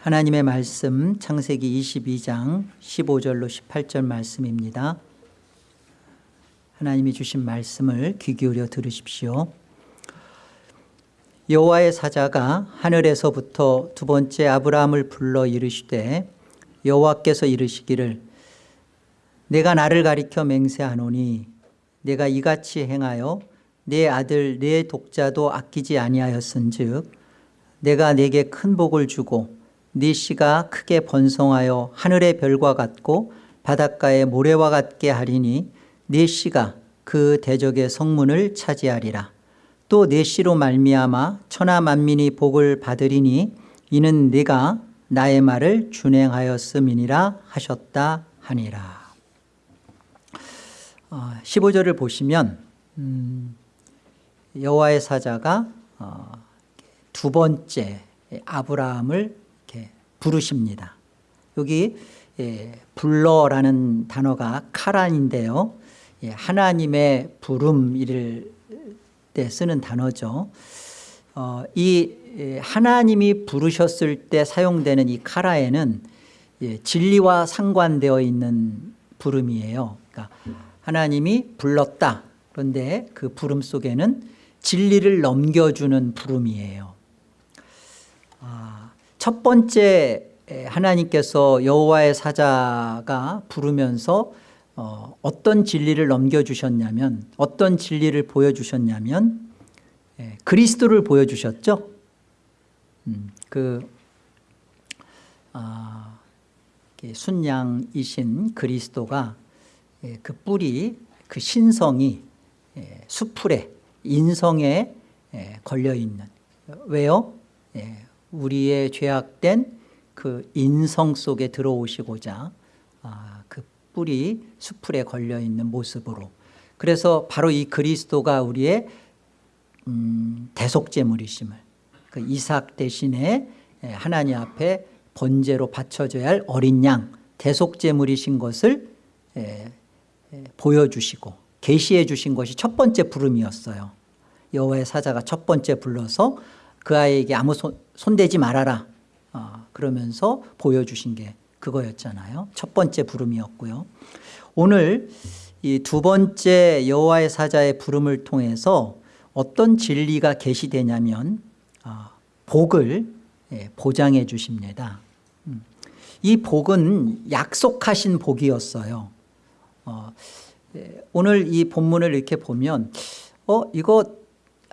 하나님의 말씀 창세기 22장 15절로 18절 말씀입니다. 하나님이 주신 말씀을 귀 기울여 들으십시오. 여호와의 사자가 하늘에서부터 두 번째 아브라함을 불러 이르시되 여호와께서 이르시기를 내가 나를 가리켜 맹세하노니 내가 이같이 행하여 내 아들 내 독자도 아끼지 아니하였은즉 내가 내게 큰 복을 주고 네 씨가 크게 번성하여 하늘의 별과 같고 바닷가의 모래와 같게 하리니 네 씨가 그 대적의 성문을 차지하리라. 또 네 씨로 말미암아 천하 만민이 복을 받으리니 이는 네가 나의 말을 준행하였음이니라 하셨다 하니라. 15절을 보시면 음, 여호와의 사자가 어, 두 번째 아브라함을 부르십니다. 여기 예, 불러라는 단어가 카란인데요. 예, 하나님의 부름일 때 쓰는 단어죠. 어, 이 예, 하나님이 부르셨을 때 사용되는 이 카라에는 예, 진리와 상관되어 있는 부름이에요. 그러니까 하나님이 불렀다. 그런데 그 부름 속에는 진리를 넘겨주는 부름이에요. 아, 첫 번째 하나님께서 여호와의 사자가 부르면서 어, 어떤 진리를 넘겨주셨냐면 어떤 진리를 보여주셨냐면 예, 그리스도를 보여주셨죠. 음, 그 아, 순양이신 그리스도가 예, 그 뿌리 그 신성이 예, 수풀에 인성에 예, 걸려있는 왜요? 우리의 죄악된 그 인성 속에 들어오시고자 아, 그 뿌리 수풀에 걸려있는 모습으로. 그래서 바로 이 그리스도가 우리의 음, 대속제물이심을 그 이삭 대신에 하나님 앞에 번제로 바쳐져야 할 어린 양 대속제물이신 것을 보여주시고 계시해 주신 것이 첫 번째 부름이었어요. 여호와의 사자가 첫 번째 불러서 그 아이에게 아무 손, 손대지 말아라. 어, 그러면서 보여주신 게 그거였잖아요. 첫 번째 부름이었고요. 오늘 이 두 번째 여호와의 사자의 부름을 통해서 어떤 진리가 계시되냐면 어, 복을 예, 보장해 주십니다. 음. 이 복은 약속하신 복이었어요. 어, 예, 오늘 이 본문을 이렇게 보면 어 이거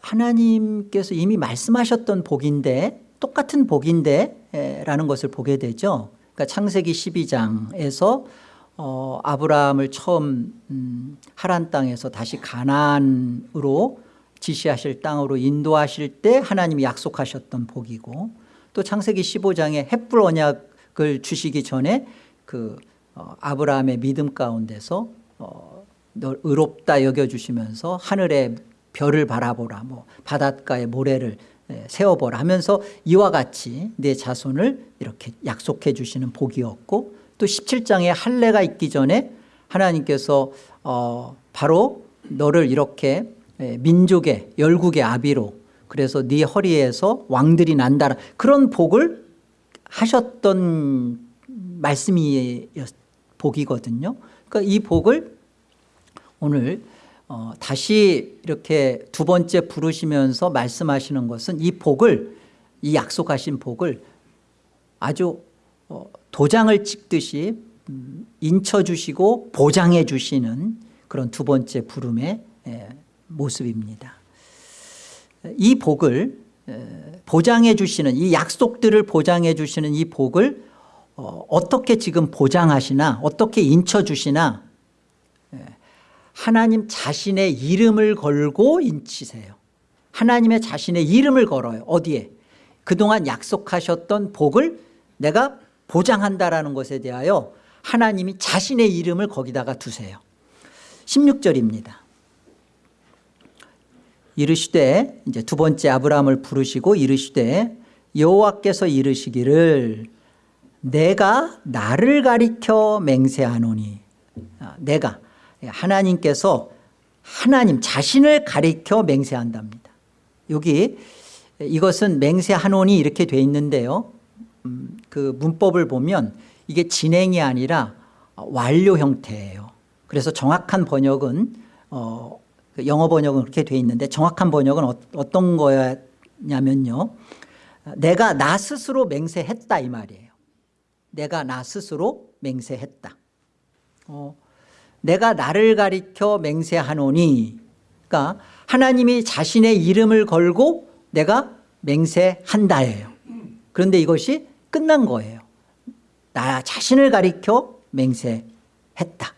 하나님께서 이미 말씀하셨던 복인데 똑같은 복인데 에, 라는 것을 보게 되죠. 그러니까 창세기 12장에서 어, 아브라함을 처음 음, 하란 땅에서 다시 가나안으로 지시하실 땅으로 인도하실 때 하나님이 약속하셨던 복이고 또 창세기 15장에 햇불 언약을 주시기 전에 그 어, 아브라함의 믿음 가운데서 어, 널 의롭다 여겨주시면서 하늘의 별을 바라보라 뭐 바닷가의 모래를 예, 세워보라 하면서 이와 같이 내 자손을 이렇게 약속해 주시는 복이었고 또 17장에 할례가 있기 전에 하나님께서 어, 바로 너를 이렇게 예, 민족의 열국의 아비로 그래서 네 허리에서 왕들이 난다 그런 복을 하셨던 말씀이 복이거든요. 그러니까 이 복을 오늘 어, 다시 이렇게 두 번째 부르시면서 말씀하시는 것은 이 복을 이 약속하신 복을 아주 어, 도장을 찍듯이 음, 인쳐주시고 보장해 주시는 그런 두 번째 부름의 에, 모습입니다. 이 복을 에, 보장해 주시는 이 약속들을 보장해 주시는 이 복을 어, 어떻게 지금 보장하시나 어떻게 인쳐주시나 예, 하나님 자신의 이름을 걸고 인치세요. 하나님의 자신의 이름을 걸어요. 어디에? 그동안 약속하셨던 복을 내가 보장한다라는 것에 대하여 하나님이 자신의 이름을 거기다가 두세요. 16절입니다. 이르시되 이제 두 번째 아브라함을 부르시고 이르시되 여호와께서 이르시기를 내가 나를 가리켜 맹세하노니. 아, 내가 하나님께서 하나님 자신을 가리켜 맹세한답니다 여기 이것은 맹세하노니 이렇게 돼 있는데요 음, 그 문법을 보면 이게 진행이 아니라 완료 형태예요. 그래서 정확한 번역은 어, 그 영어 번역은 그렇게 돼 있는데 정확한 번역은 어, 어떤 거냐면요. 내가 나 스스로 맹세했다 이 말이에요. 내가 나 스스로 맹세했다. 어, 내가 나를 가리켜 맹세하노니 그러니까 하나님이 자신의 이름을 걸고 내가 맹세한다예요. 그런데 이것이 끝난 거예요. 나 자신을 가리켜 맹세했다.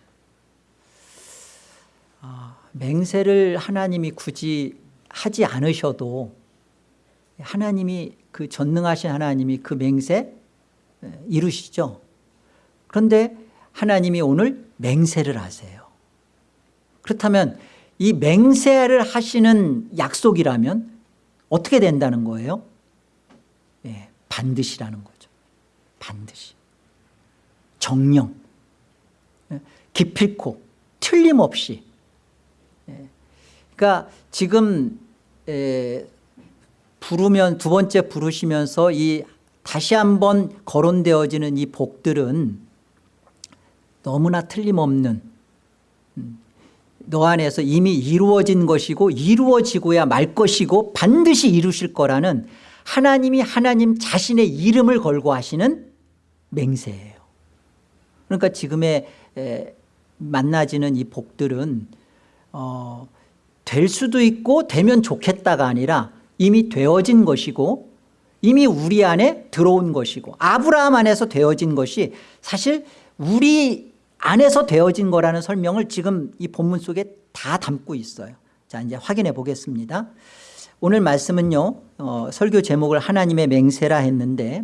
아, 맹세를 하나님이 굳이 하지 않으셔도 하나님이 그 전능하신 하나님이 그 맹세 이루시죠. 그런데 하나님이 오늘 맹세를 하세요. 그렇다면 이 맹세를 하시는 약속이라면 어떻게 된다는 거예요? 예, 반드시라는 거죠. 반드시. 정령. 예, 기필코 틀림없이. 예, 그러니까 지금 에, 부르면 두 번째 부르시면서 이 다시 한번 거론되어지는 이 복들은 너무나 틀림없는 음, 너 안에서 이미 이루어진 것이고 이루어지고야 말 것이고 반드시 이루실 거라는 하나님이 하나님 자신의 이름을 걸고 하시는 맹세예요. 그러니까 지금의 만나지는 이 복들은 어, 될 수도 있고 되면 좋겠다가 아니라 이미 되어진 것이고 이미 우리 안에 들어온 것이고 아브라함 안에서 되어진 것이 사실 우리 안에서 되어진 거라는 설명을 지금 이 본문 속에 다 담고 있어요. 자 이제 확인해 보겠습니다. 오늘 말씀은요 어, 설교 제목을 하나님의 맹세라 했는데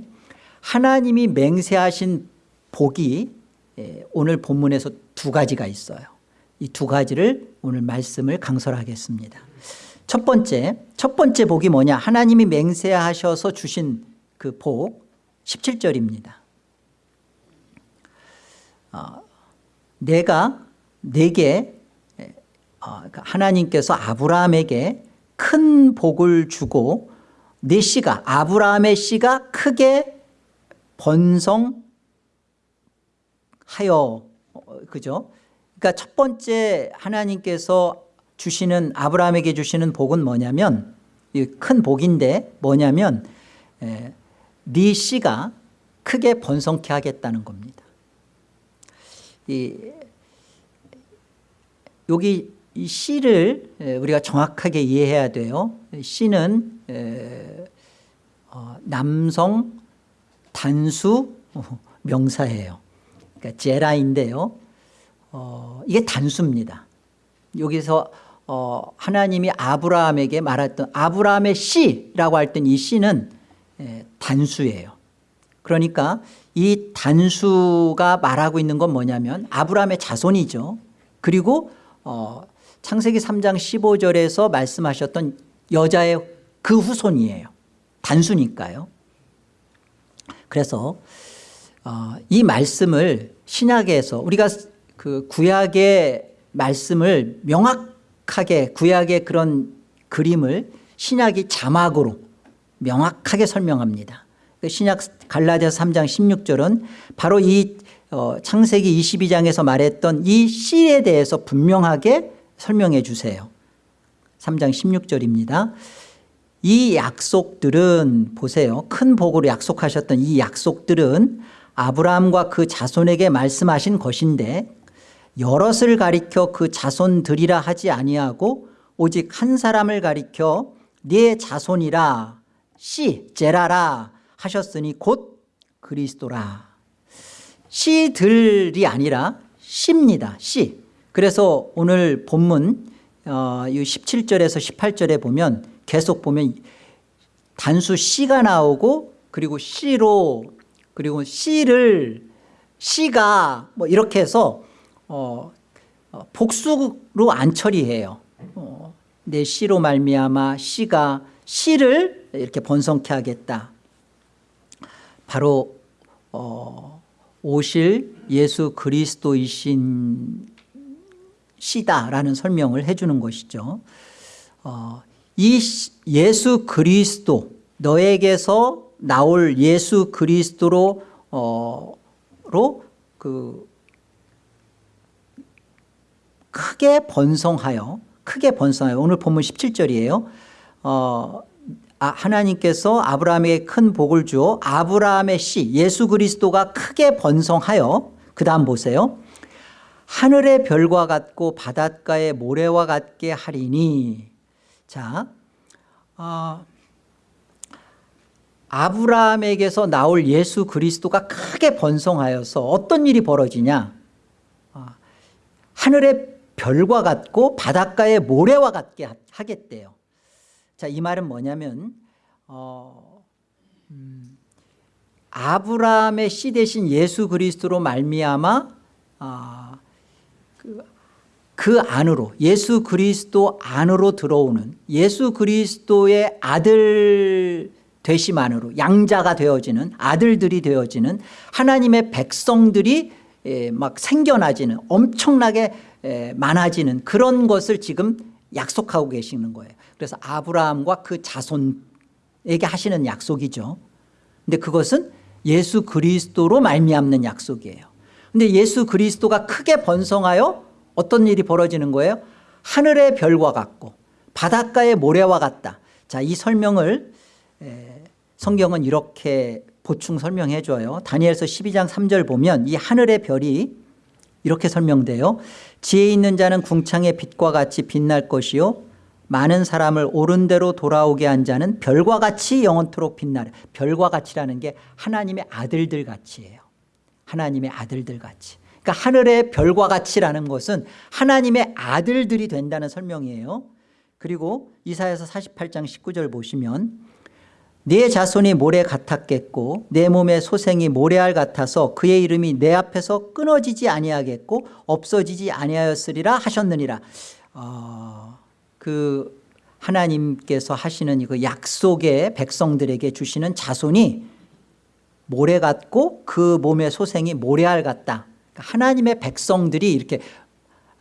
하나님이 맹세하신 복이 예, 오늘 본문에서 두 가지가 있어요. 이 두 가지를 오늘 말씀을 강설하겠습니다. 첫 번째, 첫 번째 복이 뭐냐? 하나님이 맹세하셔서 주신 그 복, 17절입니다. 어, 내가 내게 어, 그러니까 하나님께서 아브라함에게 큰 복을 주고 내 씨가 아브라함의 씨가 크게 번성하여 어, 그죠? 그러니까 첫 번째 하나님께서 주시는 아브라함에게 주시는 복은 뭐냐면 큰 복인데 뭐냐면 에, 네 씨가 크게 번성케 하겠다는 겁니다. 이, 여기 이 씨를 우리가 정확하게 이해해야 돼요. 에, 어, 남성 단수 명사예요. 그러니까 제라인데요. 어, 이게 단수입니다. 여기서 어, 하나님이 아브라함에게 말했던 아브라함의 씨라고 할 땐 이 씨는 에, 단수예요. 그러니까 이 단수가 말하고 있는 건 뭐냐면 아브라함의 자손이죠. 그리고 어, 창세기 3장 15절에서 말씀하셨던 여자의 그 후손이에요. 단수니까요. 그래서 어, 이 말씀을 신약에서 우리가 그 구약의 말씀을 명확하게 구약의 그런 그림을 신약이 자막으로 명확하게 설명합니다. 그 신약 갈라디아서 3장 16절은 바로 이 어, 창세기 22장에서 말했던 이 씨에 대해서 분명하게 설명해 주세요. 3장 16절입니다. 이 약속들은 보세요. 큰 복으로 약속하셨던 이 약속들은 아브라함과 그 자손에게 말씀하신 것인데 여럿을 가리켜 그 자손들이라 하지 아니하고 오직 한 사람을 가리켜 네 자손이라 씨 제라라 하셨으니 곧 그리스도라. 씨들이 아니라 씨입니다. 씨. 그래서 오늘 본문 어, 17절에서 18절에 보면 계속 보면 단수 씨가 나오고 그리고 씨로 그리고 씨를 씨가 뭐 이렇게 해서 어, 어, 복수로 안 처리해요. 어, 내 씨로 말미암아 씨가 씨를 이렇게 번성케 하겠다 바로 어, 오실 예수 그리스도이신 시다라는 설명을 해주는 것이죠 어, 이 예수 그리스도 너에게서 나올 예수 그리스도로 어, 로그 크게 번성하여 크게 번성하여 오늘 본문 17절이에요. 어, 아, 하나님께서 아브라함에게 큰 복을 주어 아브라함의 씨 예수 그리스도가 크게 번성하여 그 다음 보세요. 하늘의 별과 같고 바닷가의 모래와 같게 하리니. 자 어, 아브라함에게서 나올 예수 그리스도가 크게 번성하여서 어떤 일이 벌어지냐? 어, 하늘의 별과 같고 바닷가의 모래와 같게 하겠대요 자, 이 말은 뭐냐면 어, 음, 아브라함의 씨 대신 예수 그리스도로 말미암아 어, 그, 그 안으로 예수 그리스도 안으로 들어오는 예수 그리스도의 아들 되심안으로 양자가 되어지는 아들들이 되어지는 하나님의 백성들이 에, 막 생겨나지는 엄청나게 에, 많아지는 그런 것을 지금 약속하고 계시는 거예요 그래서 아브라함과 그 자손에게 하시는 약속이죠. 근데 그것은 예수 그리스도로 말미암는 약속이에요. 근데 예수 그리스도가 크게 번성하여 어떤 일이 벌어지는 거예요? 하늘의 별과 같고 바닷가의 모래와 같다. 자 이 설명을 성경은 이렇게 보충 설명해 줘요. 다니엘서 12장 3절 보면 이 하늘의 별이 이렇게 설명돼요. 지혜 있는 자는 궁창의 빛과 같이 빛날 것이요 많은 사람을 옳은 대로 돌아오게 한 자는 별과 같이 영원토록 빛나래 별과 같이라는 게 하나님의 아들들 같이예요. 하나님의 아들들 같이. 그러니까 하늘의 별과 같이라는 것은 하나님의 아들들이 된다는 설명이에요. 그리고 이사야서 48장 19절 보시면 내 자손이 모래 같았겠고 내 몸의 소생이 모래알 같아서 그의 이름이 내 앞에서 끊어지지 아니하겠고 없어지지 아니하였으리라 하셨느니라. 어, 그 하나님께서 하시는 그 약속의 백성들에게 주시는 자손이 모래 같고 그 몸의 소생이 모래알 같다. 그러니까 하나님의 백성들이 이렇게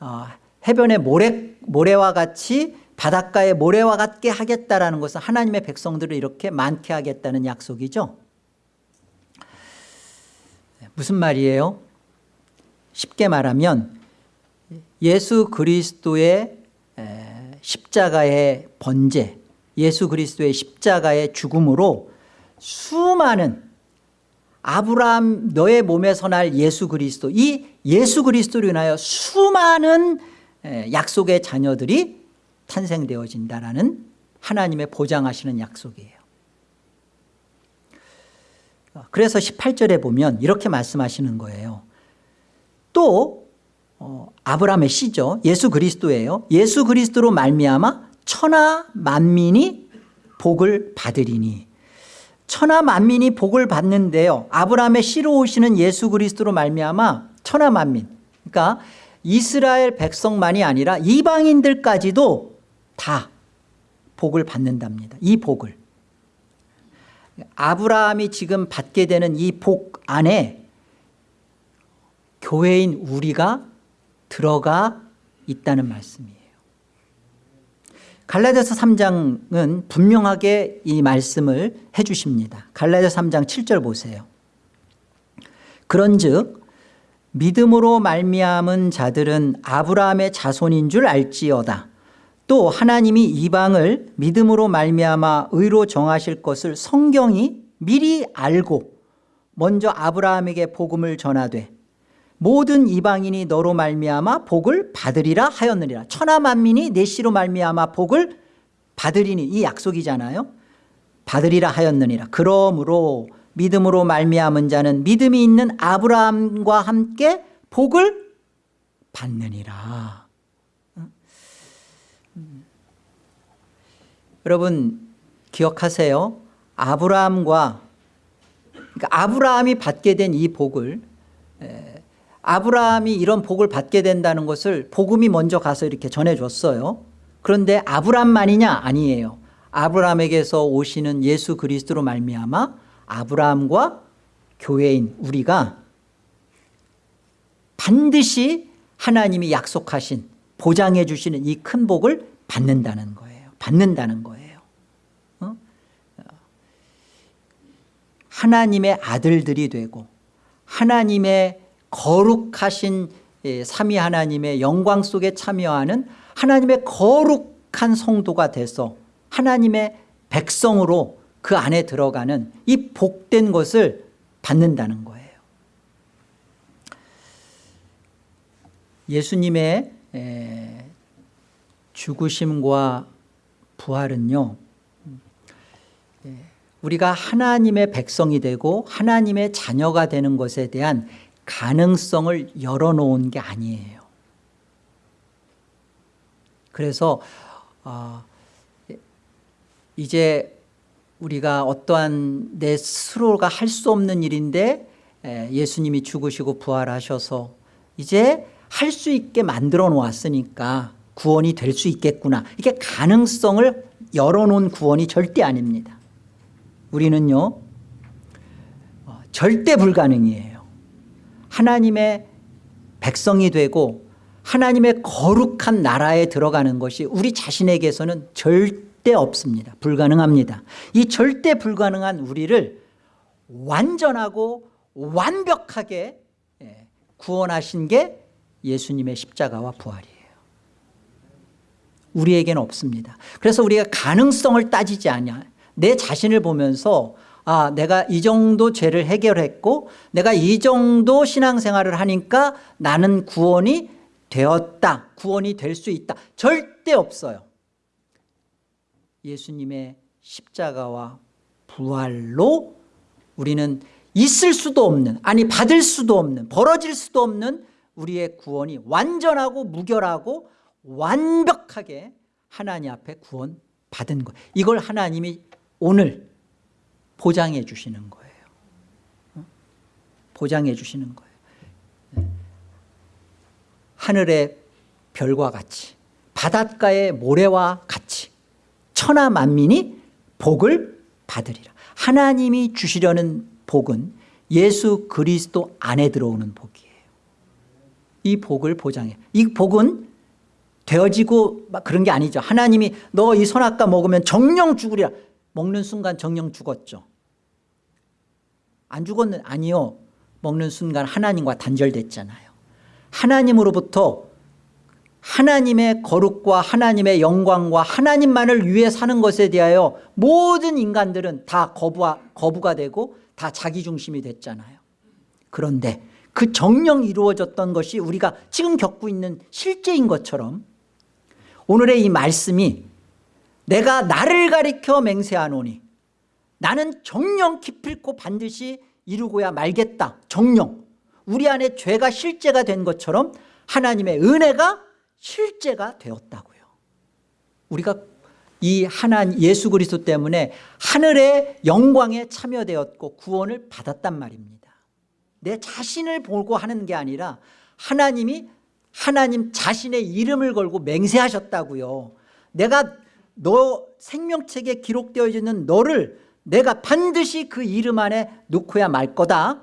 어, 해변의 모래, 모래와 같이 바닷가의 모래와 같게 하겠다라는 것은 하나님의 백성들을 이렇게 많게 하겠다는 약속이죠. 무슨 말이에요? 쉽게 말하면 예수 그리스도의 십자가의 번제 예수 그리스도의 십자가의 죽음으로 수많은 아브라함 너의 몸에서 날 예수 그리스도 이 예수 그리스도로 인하여 수많은 약속의 자녀들이 탄생되어진다라는 하나님의 보장하시는 약속이에요. 그래서 18절에 보면 이렇게 말씀하시는 거예요. 또 어, 아브라함의 씨죠. 예수 그리스도예요. 예수 그리스도로 말미암아 천하 만민이 복을 받으리니. 천하 만민이 복을 받는데요. 아브라함의 씨로 오시는 예수 그리스도로 말미암아 천하 만민. 그러니까 이스라엘 백성만이 아니라 이방인들까지도 다 복을 받는답니다. 이 복을. 아브라함이 지금 받게 되는 이 복 안에 교회인 우리가 들어가 있다는 말씀이에요. 갈라디아서 3장은 분명하게 이 말씀을 해 주십니다. 갈라디아서 3장 7절 보세요. 그런 즉 믿음으로 말미암은 자들은 아브라함의 자손인 줄 알지어다. 또 하나님이 이방을 믿음으로 말미암아 의로 정하실 것을 성경이 미리 알고 먼저 아브라함에게 복음을 전하되 모든 이방인이 너로 말미암아 복을 받으리라 하였느니라. 천하 만민이 내 씨로 말미암아 복을 받으리니 이 약속이잖아요. 받으리라 하였느니라. 그러므로 믿음으로 말미암은 자는 믿음이 있는 아브라함과 함께 복을 받느니라. 여러분 기억하세요? 아브라함과 그러니까 아브라함이 받게 된 이 복을 아브라함이 이런 복을 받게 된다는 것을 복음이 먼저 가서 이렇게 전해줬어요. 그런데 아브라함만이냐? 아니에요. 아브라함에게서 오시는 예수 그리스도로 말미암아 아브라함과 교회인 우리가 반드시 하나님이 약속하신 보장해 주시는 이 큰 복을 받는다는 거예요. 받는다는 거예요. 어? 하나님의 아들들이 되고 하나님의 거룩하신 예, 삼위 하나님의 영광 속에 참여하는 하나님의 거룩한 성도가 돼서 하나님의 백성으로 그 안에 들어가는 이 복된 것을 받는다는 거예요. 예수님의 에, 죽으심과 부활은요 예, 우리가 하나님의 백성이 되고 하나님의 자녀가 되는 것에 대한 가능성을 열어놓은 게 아니에요. 그래서 어, 이제 우리가 어떠한 내 스스로가 할 수 없는 일인데 에, 예수님이 죽으시고 부활하셔서 이제 할 수 있게 만들어 놓았으니까 구원이 될 수 있겠구나. 이게 가능성을 열어놓은 구원이 절대 아닙니다. 우리는요 어, 절대 불가능이에요 하나님의 백성이 되고 하나님의 거룩한 나라에 들어가는 것이 우리 자신에게서는 절대 없습니다. 불가능합니다. 이 절대 불가능한 우리를 완전하고 완벽하게 예, 구원하신 게 예수님의 십자가와 부활이에요. 우리에게는 없습니다. 그래서 우리가 가능성을 따지지 않냐. 내 자신을 보면서 아 내가 이 정도 죄를 해결했고 내가 이 정도 신앙생활을 하니까 나는 구원이 되었다. 구원이 될 수 있다. 절대 없어요. 예수님의 십자가와 부활로 우리는 있을 수도 없는 아니 받을 수도 없는 벌어질 수도 없는 우리의 구원이 완전하고 무결하고 완벽하게 하나님 앞에 구원 받은 것. 이걸 하나님이 오늘 보장해 주시는 거예요. 보장해 주시는 거예요. 하늘의 별과 같이 바닷가의 모래와 같이 천하 만민이 복을 받으리라. 하나님이 주시려는 복은 예수 그리스도 안에 들어오는 복이에요. 이 복을 보장해. 이 복은 되어지고 막 그런 게 아니죠. 하나님이 너 이 선악과 먹으면 정령 죽으리라 먹는 순간 정령 죽었죠. 안 죽었는 아니요. 먹는 순간 하나님과 단절됐잖아요. 하나님으로부터 하나님의 거룩과 하나님의 영광과 하나님만을 위해 사는 것에 대하여 모든 인간들은 다 거부하, 거부가 되고 다 자기중심이 됐잖아요. 그런데 그 정령 이루어졌던 것이 우리가 지금 겪고 있는 실제인 것처럼 오늘의 이 말씀이 내가 나를 가리켜 맹세하노니 나는 정령 기필코 반드시 이루고야 말겠다. 정령. 우리 안에 죄가 실제가 된 것처럼 하나님의 은혜가 실제가 되었다고요. 우리가 이 하나님 예수 그리스도 때문에 하늘의 영광에 참여되었고 구원을 받았단 말입니다. 내 자신을 보고 하는 게 아니라 하나님이 하나님 자신의 이름을 걸고 맹세하셨다고요. 내가 너 생명책에 기록되어 있는 너를 내가 반드시 그 이름 안에 넣고야 말 거다.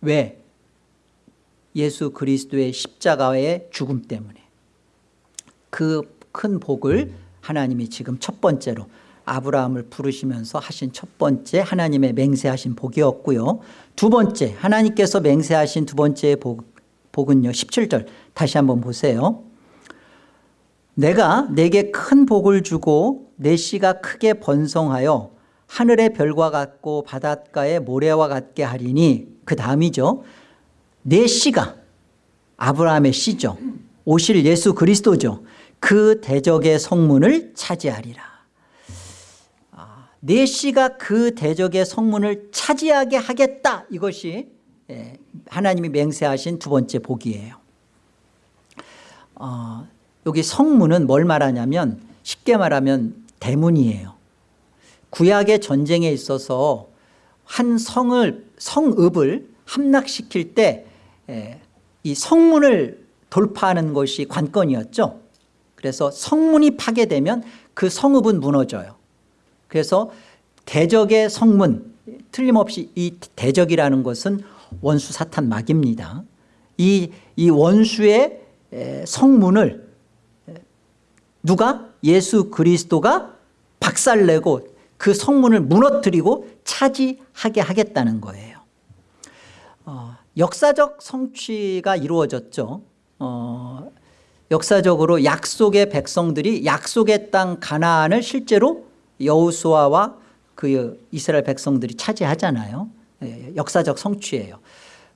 왜? 예수 그리스도의 십자가의 죽음 때문에. 그 큰 복을 하나님이 지금 첫 번째로 아브라함을 부르시면서 하신 첫 번째 하나님의 맹세하신 복이었고요. 두 번째 하나님께서 맹세하신 두 번째 복, 복은요 17절. 다시 한번 보세요 내가 내게 큰 복을 주고 내 씨가 크게 번성하여 하늘의 별과 같고 바닷가의 모래와 같게 하리니 그 다음이죠. 내 씨가 아브라함의 씨죠. 오실 예수 그리스도죠. 그 대적의 성문을 차지하리라. 아, 내 씨가 그 대적의 성문을 차지하게 하겠다. 이것이 예, 하나님이 맹세하신 두 번째 복이에요. 어, 여기 성문은 뭘 말하냐면 쉽게 말하면 대문이에요. 구약의 전쟁에 있어서 한 성을 성읍을 함락시킬 때 이 성문을 돌파하는 것이 관건이었죠. 그래서 성문이 파괴되면 그 성읍은 무너져요. 그래서 대적의 성문 틀림없이 이 대적이라는 것은 원수 사탄 막입니다. 이, 이 원수의 성문을 누가? 예수 그리스도가 박살내고 그 성문을 무너뜨리고 차지하게 하겠다는 거예요. 어, 역사적 성취가 이루어졌죠. 어, 역사적으로 약속의 백성들이 약속의 땅 가나안을 실제로 여호수아와 그 이스라엘 백성들이 차지하잖아요. 예, 역사적 성취예요.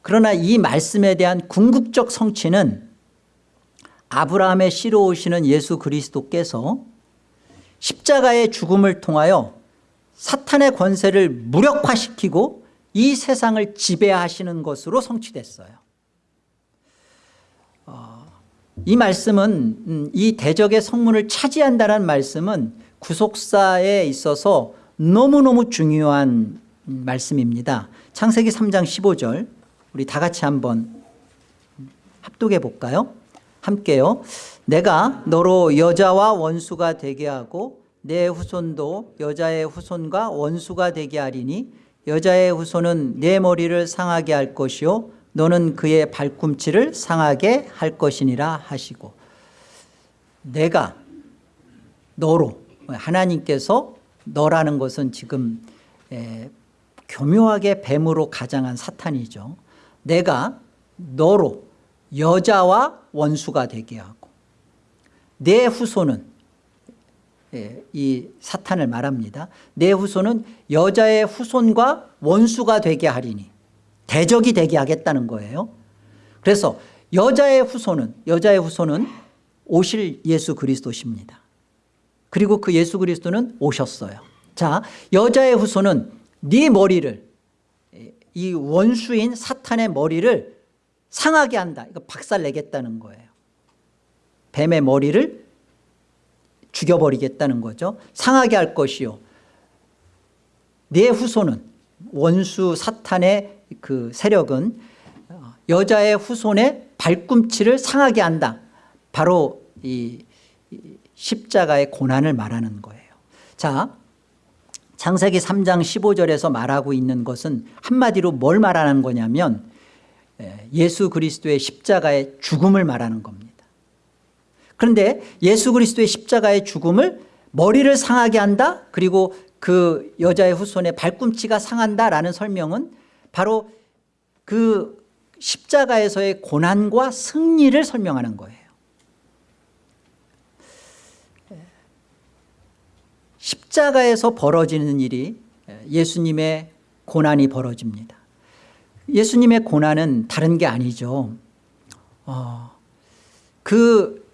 그러나 이 말씀에 대한 궁극적 성취는 아브라함의 씨로 오시는 예수 그리스도께서 십자가의 죽음을 통하여 사탄의 권세를 무력화시키고 이 세상을 지배하시는 것으로 성취됐어요. 어, 이 말씀은 음, 이 대적의 성문을 차지한다는 말씀은 구속사에 있어서 너무너무 중요한 음, 말씀입니다. 창세기 3장 15절 우리 다 같이 한번 합독해 볼까요 함께요. 내가 너로 여자와 원수가 되게 하고 내 후손도 여자의 후손과 원수가 되게 하리니 여자의 후손은 내 머리를 상하게 할 것이요. 너는 그의 발꿈치를 상하게 할 것이니라 하시고. 내가 너로 하나님께서 너라는 것은 지금 에, 교묘하게 뱀으로 가장한 사탄이죠. 내가 너로 여자와 원수가 되게 하고 내 후손은 예, 이 사탄을 말합니다. 내 후손은 여자의 후손과 원수가 되게 하리니 대적이 되게 하겠다는 거예요. 그래서 여자의 후손은 여자의 후손은 오실 예수 그리스도십니다. 그리고 그 예수 그리스도는 오셨어요. 자 여자의 후손은 네 머리를 이 원수인 사탄의 머리를 상하게 한다. 이거 박살 내겠다는 거예요. 뱀의 머리를 죽여버리겠다는 거죠. 상하게 할 것이요. 내 후손은 원수 사탄의 그 세력은 여자의 후손의 발꿈치를 상하게 한다. 바로 이 십자가의 고난을 말하는 거예요. 자 창세기 3장 15절에서 말하고 있는 것은 한마디로 뭘 말하는 거냐면 예수 그리스도의 십자가의 죽음을 말하는 겁니다. 그런데 예수 그리스도의 십자가의 죽음을 머리를 상하게 한다? 그리고 그 여자의 후손의 발꿈치가 상한다라는 설명은 바로 그 십자가에서의 고난과 승리를 설명하는 거예요. 십자가에서 벌어지는 일이 예수님의 고난이 벌어집니다 예수님의 고난은 다른 게 아니죠. 어, 그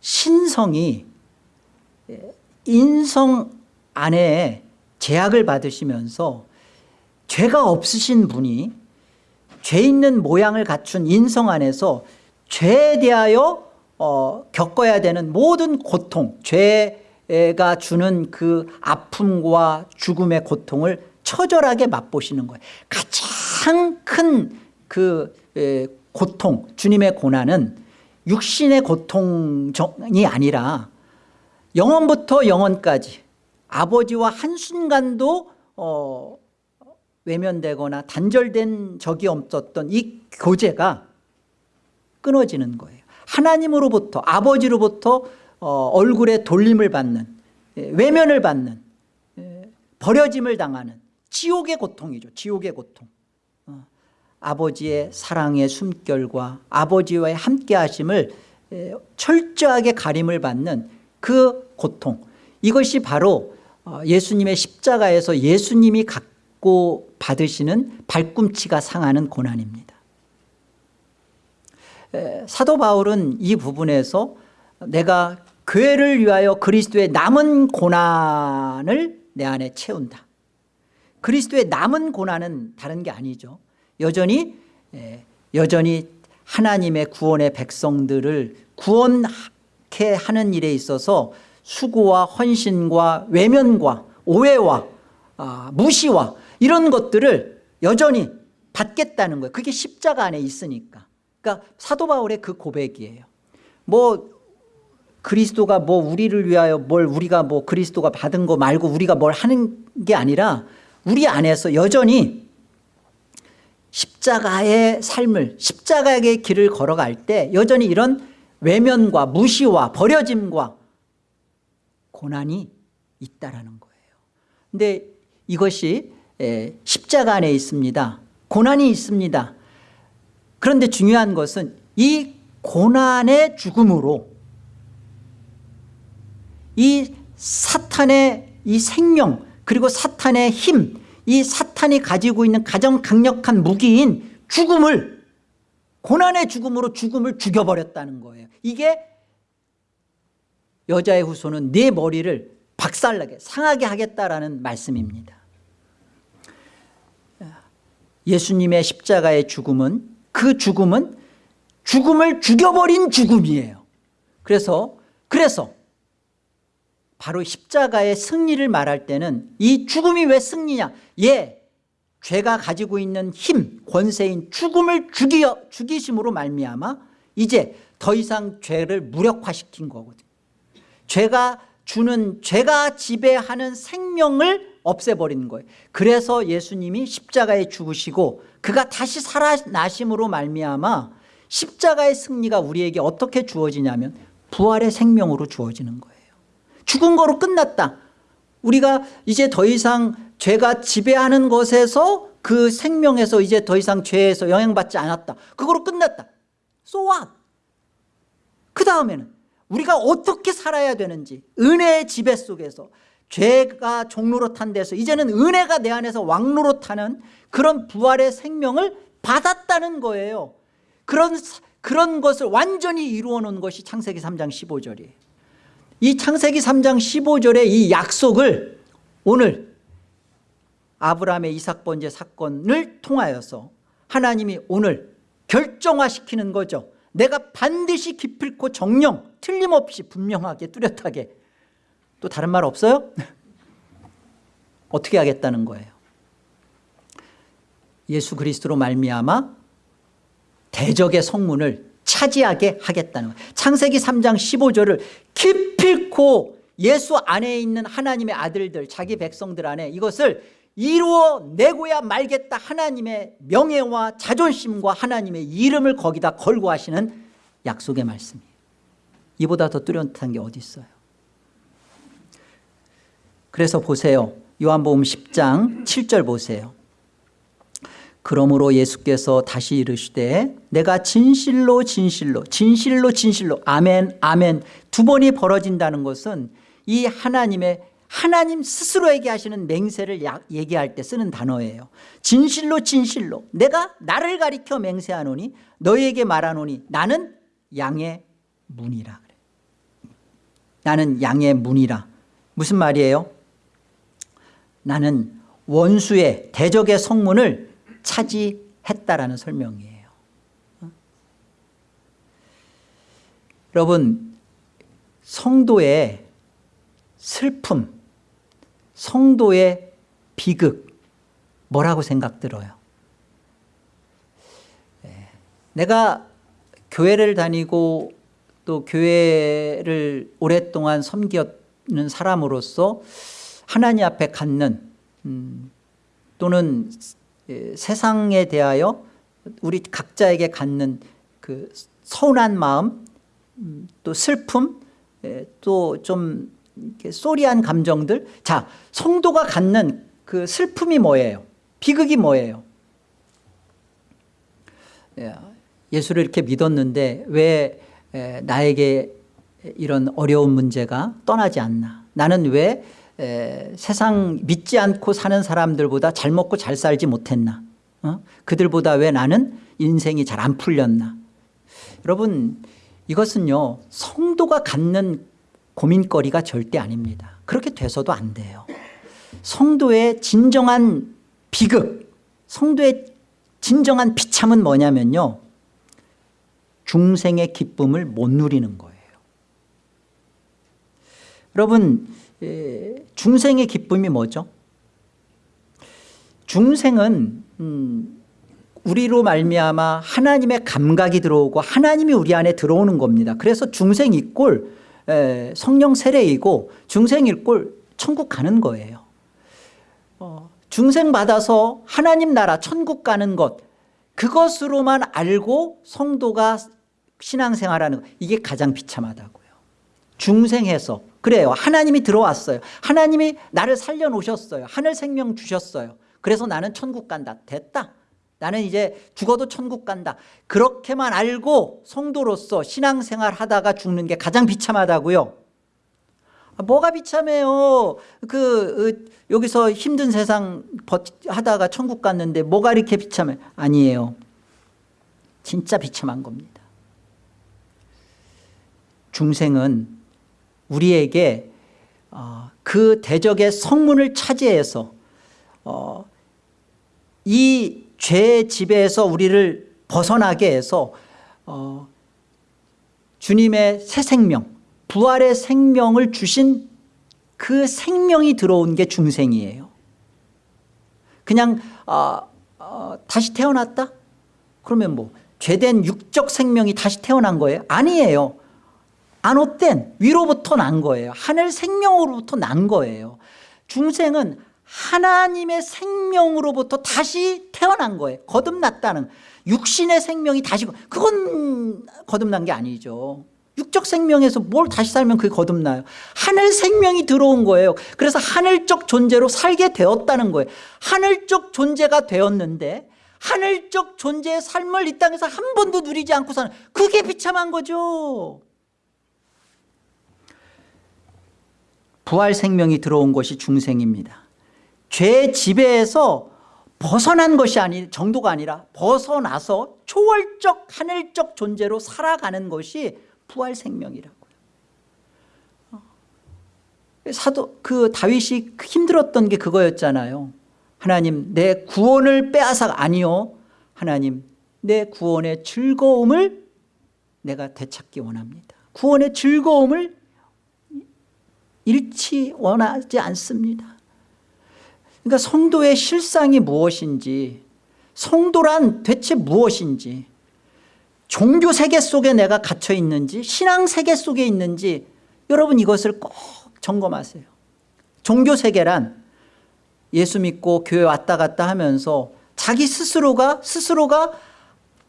신성이 인성 안에 제약을 받으시면서 죄가 없으신 분이 죄 있는 모양을 갖춘 인성 안에서 죄에 대하여 어, 겪어야 되는 모든 고통 죄가 주는 그 아픔과 죽음의 고통을 처절하게 맛보시는 거예요. 가장 큰 그 고통 주님의 고난은 육신의 고통이 아니라 영원부터 영원까지 아버지와 한순간도 어, 외면되거나 단절된 적이 없었던 이 교제가 끊어지는 거예요. 하나님으로부터 아버지로부터 어, 얼굴에 돌림을 받는 예, 외면을 받는 예, 버려짐을 당하는 지옥의 고통이죠 지옥의 고통 아버지의 사랑의 숨결과 아버지와의 함께하심을 철저하게 가림을 받는 그 고통. 이것이 바로 어, 예수님의 십자가에서 예수님이 갖고 받으시는 발꿈치가 상하는 고난입니다. 사도 바울은 이 부분에서 내가 교회를 위하여 그리스도의 남은 고난을 내 안에 채운다. 그리스도의 남은 고난은 다른 게 아니죠 여전히 여전히 하나님의 구원의 백성들을 구원케 하는 일에 있어서 수고와 헌신과 외면과 오해와 아, 무시와 이런 것들을 여전히 받겠다는 거예요. 그게 십자가 안에 있으니까. 그러니까 사도 바울의 그 고백이에요. 뭐 그리스도가 뭐 우리를 위하여 뭘 우리가 뭐 그리스도가 받은 거 말고 우리가 뭘 하는 게 아니라 우리 안에서 여전히 십자가의 삶을 십자가의 길을 걸어갈 때 여전히 이런 외면과 무시와 버려짐과 고난이 있다라는 거예요. 근데 이것이 에, 십자가 안에 있습니다. 고난이 있습니다. 그런데 중요한 것은 이 고난의 죽음으로 이 사탄의 이 생명 그리고 사탄의 힘 이 사탄이 가지고 있는 가장 강력한 무기인 죽음을 고난의 죽음으로 죽음을 죽여버렸다는 거예요. 이게 여자의 후손은 네 머리를 박살나게 상하게 하겠다라는 말씀입니다. 예수님의 십자가의 죽음은 그 죽음은 죽음을 죽여버린 죽음이에요. 그래서 그래서 바로 십자가의 승리를 말할 때는 이 죽음이 왜 승리냐? 예 죄가 가지고 있는 힘 권세인 죽음을 죽여, 죽이심으로 말미암아 이제 더 이상 죄를 무력화시킨 거거든요. 죄가 주는 죄가 지배하는 생명을 없애버리는 거예요. 그래서 예수님이 십자가에 죽으시고 그가 다시 살아나심으로 말미암아 십자가의 승리가 우리에게 어떻게 주어지냐면 부활의 생명으로 주어지는 거예요 죽은 거로 끝났다. 우리가 이제 더 이상 죄가 지배하는 것에서 그 생명에서 이제 더 이상 죄에서 영향받지 않았다. 그거로 끝났다. So what? 그 다음에는 우리가 어떻게 살아야 되는지 은혜의 지배 속에서 죄가 종로로 탄 데서 이제는 은혜가 내 안에서 왕로로 타는 그런 부활의 생명을 받았다는 거예요. 그런, 그런 것을 완전히 이루어 놓은 것이 창세기 3장 15절이에요 이 창세기 3장 15절의 이 약속을 오늘 아브라함의 이삭 번제 사건을 통하여서 하나님이 오늘 결정화시키는 거죠. 내가 반드시 기필코 정령 틀림없이 분명하게 뚜렷하게. 또 다른 말 없어요? 어떻게 하겠다는 거예요? 예수 그리스도로 말미암아 대적의 성문을 차지하게 하겠다는 거예요. 창세기 3장 15절을 기필코 예수 안에 있는 하나님의 아들들 자기 백성들 안에 이것을 이루어내고야 말겠다 하나님의 명예와 자존심과 하나님의 이름을 거기다 걸고 하시는 약속의 말씀이에요. 이보다 더 뚜렷한 게 어디 있어요? 그래서 보세요. 요한복음 10장 7절 보세요 그러므로 예수께서 다시 이르시되 내가 진실로 진실로 진실로 진실로 아멘 아멘 두 번이 벌어진다는 것은 이 하나님의 하나님 스스로에게 하시는 맹세를 얘기할 때 쓰는 단어예요. 진실로 진실로 내가 나를 가리켜 맹세하노니 너희에게 말하노니 나는 양의 문이라 그래. 나는 양의 문이라. 무슨 말이에요? 나는 원수의 대적의 성문을 차지했다라는 설명이에요 어? 여러분 성도의 슬픔 성도의 비극 뭐라고 생각 들어요 예. 내가 교회를 다니고 또 교회를 오랫동안 섬기는 사람으로서 하나님 앞에 갖는 음, 또는 예, 세상에 대하여 우리 각자에게 갖는 그 서운한 마음 음, 또 슬픔 예, 또좀 쏘리한 감정들. 자 성도가 갖는 그 슬픔이 뭐예요? 비극이 뭐예요? 예, 예수를 이렇게 믿었는데 왜 나에게 이런 어려운 문제가 떠나지 않나? 나는 왜 세상 믿지 않고 사는 사람들보다 잘 먹고 잘 살지 못했나? 어? 그들보다 왜 나는 인생이 잘 안 풀렸나? 여러분 이것은요 성도가 갖는 고민거리가 절대 아닙니다. 그렇게 돼서도 안 돼요. 성도의 진정한 비극 성도의 진정한 비참은 뭐냐면요 중생의 기쁨을 못 누리는 거예요. 여러분 중생의 기쁨이 뭐죠? 중생은 음, 우리로 말미암아 하나님의 감각이 들어오고 하나님이 우리 안에 들어오는 겁니다. 그래서 중생 이꼴 성령 세례이고 중생일 꼴 천국 가는 거예요. 어, 중생 받아서 하나님 나라 천국 가는 것 그것으로만 알고 성도가 신앙생활하는 것 이게 가장 비참하다고요. 중생해서 그래요. 하나님이 들어왔어요. 하나님이 나를 살려놓으셨어요. 하늘 생명 주셨어요. 그래서 나는 천국 간다. 됐다. 나는 이제 죽어도 천국 간다. 그렇게만 알고 성도로서 신앙생활 하다가 죽는 게 가장 비참하다고요. 아, 뭐가 비참해요? 그 어, 여기서 힘든 세상 하다가 천국 갔는데 뭐가 이렇게 비참해? 아니에요. 진짜 비참한 겁니다. 중생은 우리에게 어, 그 대적의 성문을 차지해서 어, 이 죄의 지배에서 우리를 벗어나게 해서 어, 주님의 새 생명 부활의 생명을 주신 그 생명이 들어온 게 중생이에요 그냥 어, 어, 다시 태어났다? 그러면 뭐 죄된 육적 생명이 다시 태어난 거예요? 아니에요 안옷된 위로부터 난 거예요. 하늘 생명으로부터 난 거예요. 중생은 하나님의 생명으로부터 다시 태어난 거예요. 거듭났다는 육신의 생명이 다시 그건 거듭난 게 아니죠. 육적 생명에서 뭘 다시 살면 그게 거듭나요? 하늘 생명이 들어온 거예요. 그래서 하늘적 존재로 살게 되었다는 거예요. 하늘적 존재가 되었는데 하늘적 존재의 삶을 이 땅에서 한 번도 누리지 않고 사는 그게 비참한 거죠 부활 생명이 들어온 것이 중생입니다 죄 지배에서 벗어난 것이 아니 정도가 아니라 벗어나서 초월적 하늘적 존재로 살아가는 것이 부활 생명이라고요. 어. 사도 그 다윗이 힘들었던 게 그거였잖아요. 하나님 내 구원을 빼앗아 아니요. 하나님 내 구원의 즐거움을 내가 되찾기 원합니다. 구원의 즐거움을 잃지 원하지 않습니다. 그러니까 성도의 실상이 무엇인지 성도란 대체 무엇인지 종교 세계 속에 내가 갇혀 있는지 신앙 세계 속에 있는지 여러분 이것을 꼭 점검하세요 종교 세계란 예수 믿고 교회 왔다 갔다 하면서 자기 스스로가 스스로가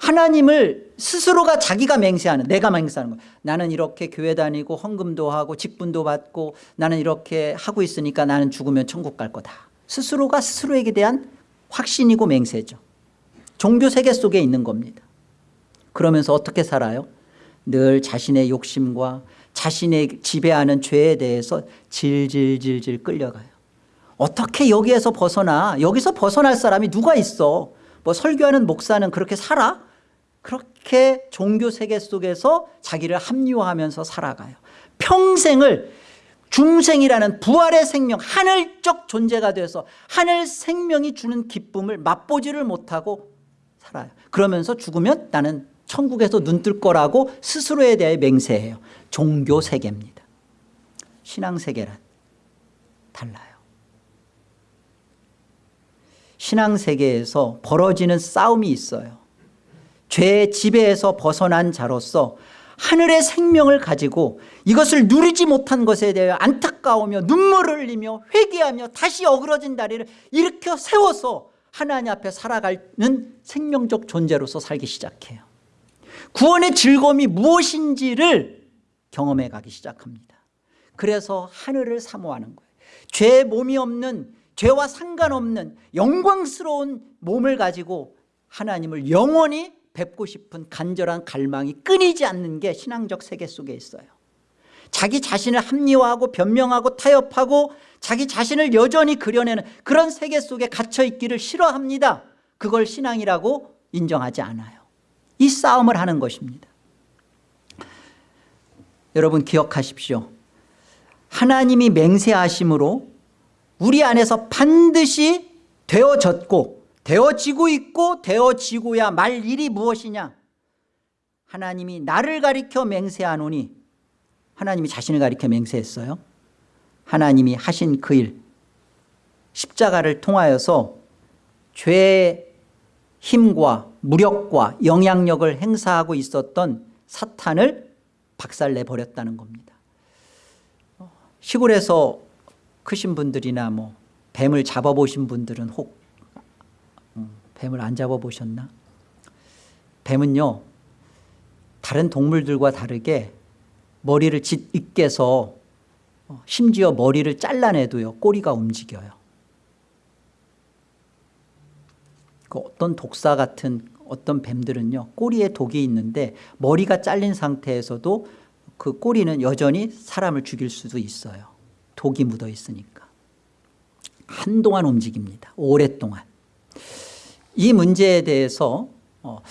하나님을 스스로가 자기가 맹세하는 내가 맹세하는 거예요 나는 이렇게 교회 다니고 헌금도 하고 직분도 받고 나는 이렇게 하고 있으니까 나는 죽으면 천국 갈 거다. 스스로가 스스로에게 대한 확신이고 맹세죠. 종교 세계 속에 있는 겁니다. 그러면서 어떻게 살아요? 늘 자신의 욕심과 자신의 지배하는 죄에 대해서 질질질질 끌려가요. 어떻게 여기에서 벗어나? 여기서 벗어날 사람이 누가 있어? 뭐 설교하는 목사는 그렇게 살아? 그렇게 종교 세계 속에서 자기를 합리화하면서 살아가요. 평생을 중생이라는 부활의 생명 하늘적 존재가 돼서 하늘 생명이 주는 기쁨을 맛보지를 못하고 살아요. 그러면서 죽으면 나는 천국에서 눈 뜰 거라고 스스로에 대해 맹세해요. 종교 세계입니다. 신앙 세계란 달라요. 신앙 세계에서 벌어지는 싸움이 있어요 죄의 지배에서 벗어난 자로서 하늘의 생명을 가지고 이것을 누리지 못한 것에 대해 안타까우며 눈물을 흘리며 회개하며 다시 어그러진 다리를 일으켜 세워서 하나님 앞에 살아가는 생명적 존재로서 살기 시작해요. 구원의 즐거움이 무엇인지를 경험해 가기 시작합니다. 그래서 하늘을 사모하는 거예요. 죄 몸이 없는 죄와 상관없는 영광스러운 몸을 가지고 하나님을 영원히 뵙고 싶은 간절한 갈망이 끊이지 않는 게 신앙적 세계 속에 있어요. 자기 자신을 합리화하고 변명하고 타협하고 자기 자신을 여전히 그려내는 그런 세계 속에 갇혀 있기를 싫어합니다. 그걸 신앙이라고 인정하지 않아요. 이 싸움을 하는 것입니다. 여러분 기억하십시오. 하나님이 맹세하심으로 우리 안에서 반드시 되어졌고 되어지고 있고 되어지고야 말 일이 무엇이냐? 하나님이 나를 가리켜 맹세하노니 하나님이 자신을 가리켜 맹세했어요. 하나님이 하신 그 일 십자가를 통하여서 죄의 힘과 무력과 영향력을 행사하고 있었던 사탄을 박살내버렸다는 겁니다. 시골에서 크신 분들이나 뭐 뱀을 잡아보신 분들은 혹 뱀을 안 잡아보셨나? 뱀은요 다른 동물들과 다르게 머리를 짓 으깨서 어, 심지어 머리를 잘라내도요 꼬리가 움직여요. 그 어떤 독사 같은 어떤 뱀들은요 꼬리에 독이 있는데 머리가 잘린 상태에서도 그 꼬리는 여전히 사람을 죽일 수도 있어요. 독이 묻어 있으니까. 한동안 움직입니다. 오랫동안 이 문제에 대해서 어,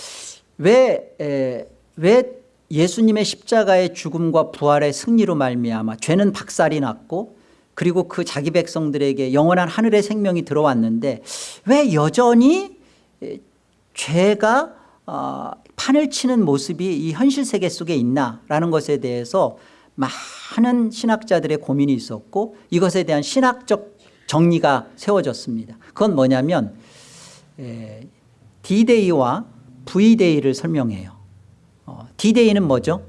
왜, 에, 왜 예수님의 십자가의 죽음과 부활의 승리로 말미암아 죄는 박살이 났고 그리고 그 자기 백성들에게 영원한 하늘의 생명이 들어왔는데 왜 여전히 죄가 어, 판을 치는 모습이 이 현실 세계 속에 있나라는 것에 대해서 많은 신학자들의 고민이 있었고 이것에 대한 신학적 정리가 세워졌습니다. 그건 뭐냐면 D-Day와 V-Day를 설명해요. 어, D-Day는 뭐죠?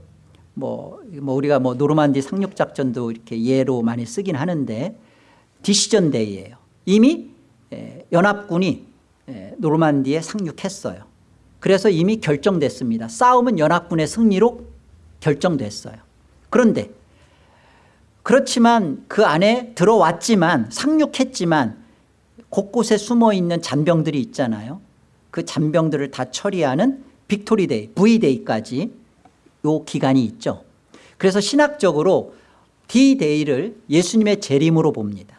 뭐, 뭐 우리가 뭐 노르만디 상륙 작전도 이렇게 예로 많이 쓰긴 하는데 디시전 데이예요. 이미 연합군이 노르만디에 상륙했어요. 그래서 이미 결정됐습니다. 싸움은 연합군의 승리로 결정됐어요. 그런데 그렇지만 그 안에 들어왔지만 상륙했지만 곳곳에 숨어있는 잔병들이 있잖아요. 그 잔병들을 다 처리하는 빅토리데이, V데이까지 요 기간이 있죠. 그래서 신학적으로 D데이를 예수님의 재림으로 봅니다.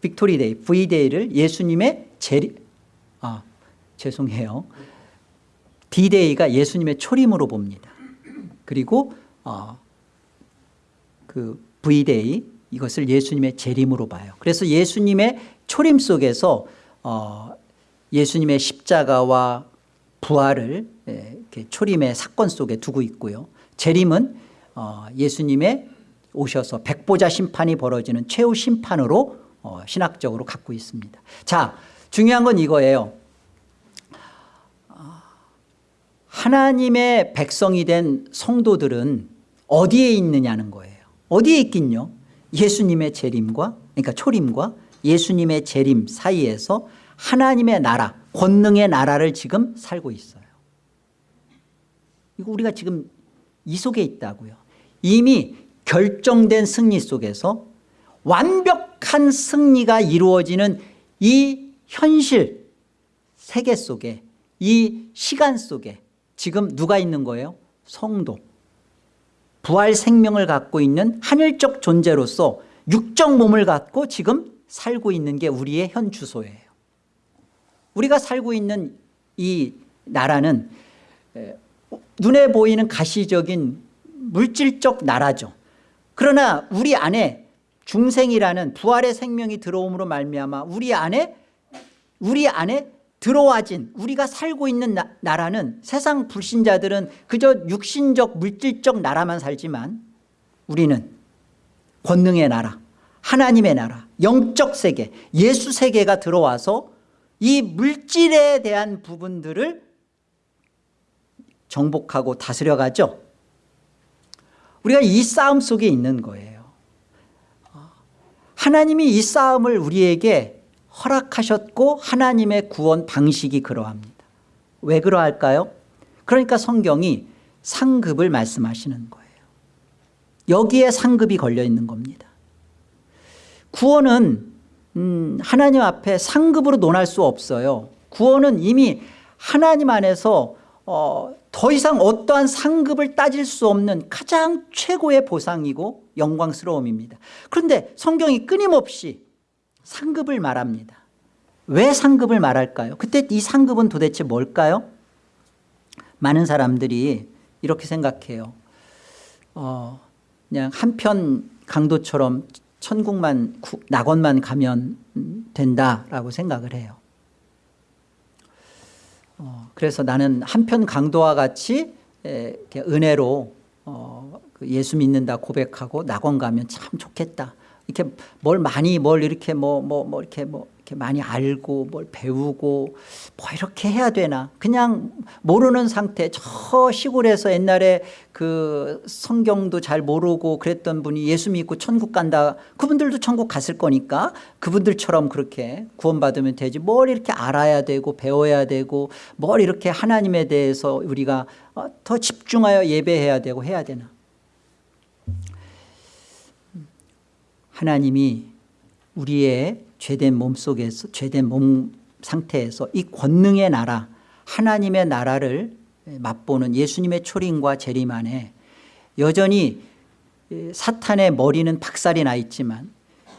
빅토리데이, V데이를 예수님의 재림, 아, 죄송해요. D데이가 예수님의 초림으로 봅니다. 그리고 어, 그 V day 이것을 예수님의 재림으로 봐요. 그래서 예수님의 초림 속에서 어, 예수님의 십자가와 부활을 예, 초림의 사건 속에 두고 있고요. 재림은 어, 예수님의 오셔서 백보자 심판이 벌어지는 최후 심판으로 어, 신학적으로 갖고 있습니다. 자, 중요한 건 이거예요. 하나님의 백성이 된 성도들은 어디에 있느냐는 거예요. 어디에 있긴요? 예수님의 재림과 그러니까 초림과 예수님의 재림 사이에서 하나님의 나라 권능의 나라를 지금 살고 있어요. 이거 우리가 지금 이 속에 있다고요. 이미 결정된 승리 속에서 완벽한 승리가 이루어지는 이 현실 세계 속에 이 시간 속에 지금 누가 있는 거예요? 성도. 부활 생명을 갖고 있는 하늘적 존재로서 육적 몸을 갖고 지금 살고 있는 게 우리의 현 주소예요. 우리가 살고 있는 이 나라는 눈에 보이는 가시적인 물질적 나라죠. 그러나 우리 안에 중생이라는 부활의 생명이 들어옴으로 말미암아 우리 안에 우리 안에 들어와진 우리가 살고 있는 나, 나라는 세상 불신자들은 그저 육신적 물질적 나라만 살지만 우리는 권능의 나라 하나님의 나라 영적 세계 예수 세계가 들어와서 이 물질에 대한 부분들을 정복하고 다스려가죠. 우리가 이 싸움 속에 있는 거예요. 하나님이 이 싸움을 우리에게 허락하셨고 하나님의 구원 방식이 그러합니다. 왜 그러할까요? 그러니까 성경이 상급을 말씀하시는 거예요. 여기에 상급이 걸려 있는 겁니다. 구원은 음, 하나님 앞에 상급으로 논할 수 없어요. 구원은 이미 하나님 안에서 어, 더 이상 어떠한 상급을 따질 수 없는 가장 최고의 보상이고 영광스러움입니다. 그런데 성경이 끊임없이 상급을 말합니다 왜 상급을 말할까요? 그때 이 상급은 도대체 뭘까요? 많은 사람들이 이렇게 생각해요 어, 그냥 한편 강도처럼 천국만 낙원만 가면 된다라고 생각을 해요 어, 그래서 나는 한편 강도와 같이 에, 은혜로 어, 그 예수 믿는다 고백하고 낙원 가면 참 좋겠다 이렇게 뭘 많이 뭘 이렇게 뭐 뭐 뭐 이렇게 뭐 이렇게 많이 알고 뭘 배우고 뭐 이렇게 해야 되나. 그냥 모르는 상태. 저 시골에서 옛날에 그 성경도 잘 모르고 그랬던 분이 예수 믿고 천국 간다. 그분들도 천국 갔을 거니까 그분들처럼 그렇게 구원받으면 되지. 뭘 이렇게 알아야 되고 배워야 되고 뭘 이렇게 하나님에 대해서 우리가 어, 더 집중하여 예배해야 되고 해야 되나 하나님이 우리의 죄된 몸 속에서 죄된 몸 상태에서 이 권능의 나라 하나님의 나라를 맛보는 예수님의 초림과 재림 안에 여전히 사탄의 머리는 박살이 나 있지만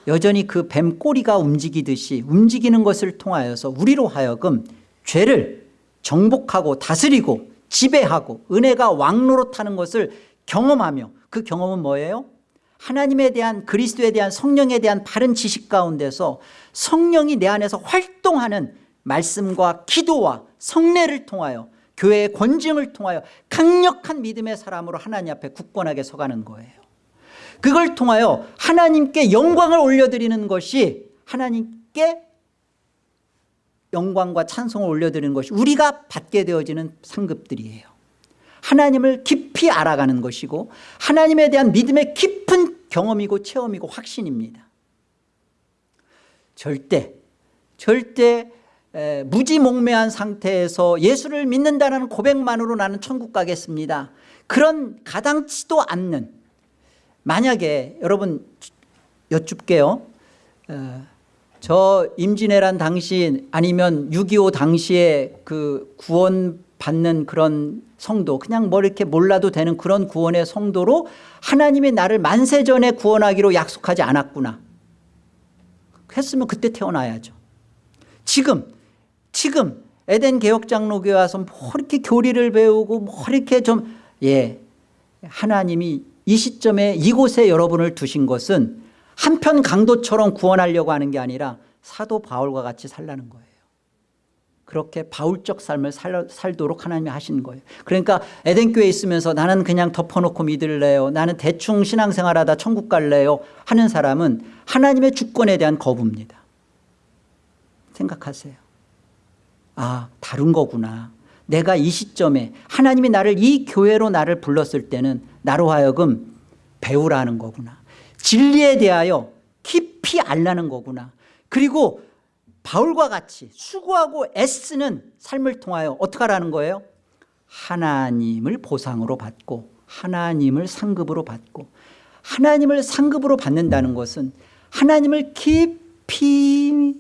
여전히 그 뱀 꼬리가 움직이듯이 움직이는 것을 통하여서 우리로 하여금 죄를 정복하고 다스리고 지배하고 은혜가 왕노릇하는 것을 경험하며 그 경험은 뭐예요? 하나님에 대한 그리스도에 대한 성령에 대한 바른 지식 가운데서 성령이 내 안에서 활동하는 말씀과 기도와 성례를 통하여 교회의 권징을 통하여 강력한 믿음의 사람으로 하나님 앞에 굳건하게 서가는 거예요. 그걸 통하여 하나님께 영광을 올려드리는 것이 하나님께 영광과 찬송을 올려드리는 것이 우리가 받게 되어지는 상급들이에요 하나님을 깊이 알아가는 것이고 하나님에 대한 믿음의 깊은 경험이고 체험이고 확신입니다. 절대 절대 에, 무지몽매한 상태에서 예수를 믿는다는 고백만으로 나는 천국 가겠습니다. 그런 가당치도 않는 만약에 여러분 여쭙게요. 어, 저 임진왜란 당시 아니면 6.25 당시에 그 구원 받는 그런 성도 그냥 뭐 이렇게 몰라도 되는 그런 구원의 성도로 하나님이 나를 만세전에 구원하기로 약속하지 않았구나. 했으면 그때 태어나야죠. 지금 지금 에덴 개혁장로교회 와서 뭐 이렇게 교리를 배우고 뭐 이렇게 좀 예 하나님이 이 시점에 이곳에 여러분을 두신 것은 한편 강도처럼 구원하려고 하는 게 아니라 사도 바울과 같이 살라는 거예요 그렇게 바울적 삶을 살, 살도록 하나님이 하신 거예요. 그러니까 에덴교회에 있으면서 나는 그냥 덮어놓고 믿을래요. 나는 대충 신앙생활하다 천국 갈래요 하는 사람은 하나님의 주권에 대한 거부입니다. 생각하세요. 아 다른 거구나. 내가 이 시점에 하나님이 나를 이 교회로 나를 불렀을 때는 나로 하여금 배우라는 거구나. 진리에 대하여 깊이 알라는 거구나. 그리고 바울과 같이 수고하고 애쓰는 삶을 통하여 어떻게 하라는 거예요? 하나님을 보상으로 받고 하나님을 상급으로 받고 하나님을 상급으로 받는다는 것은 하나님을 깊이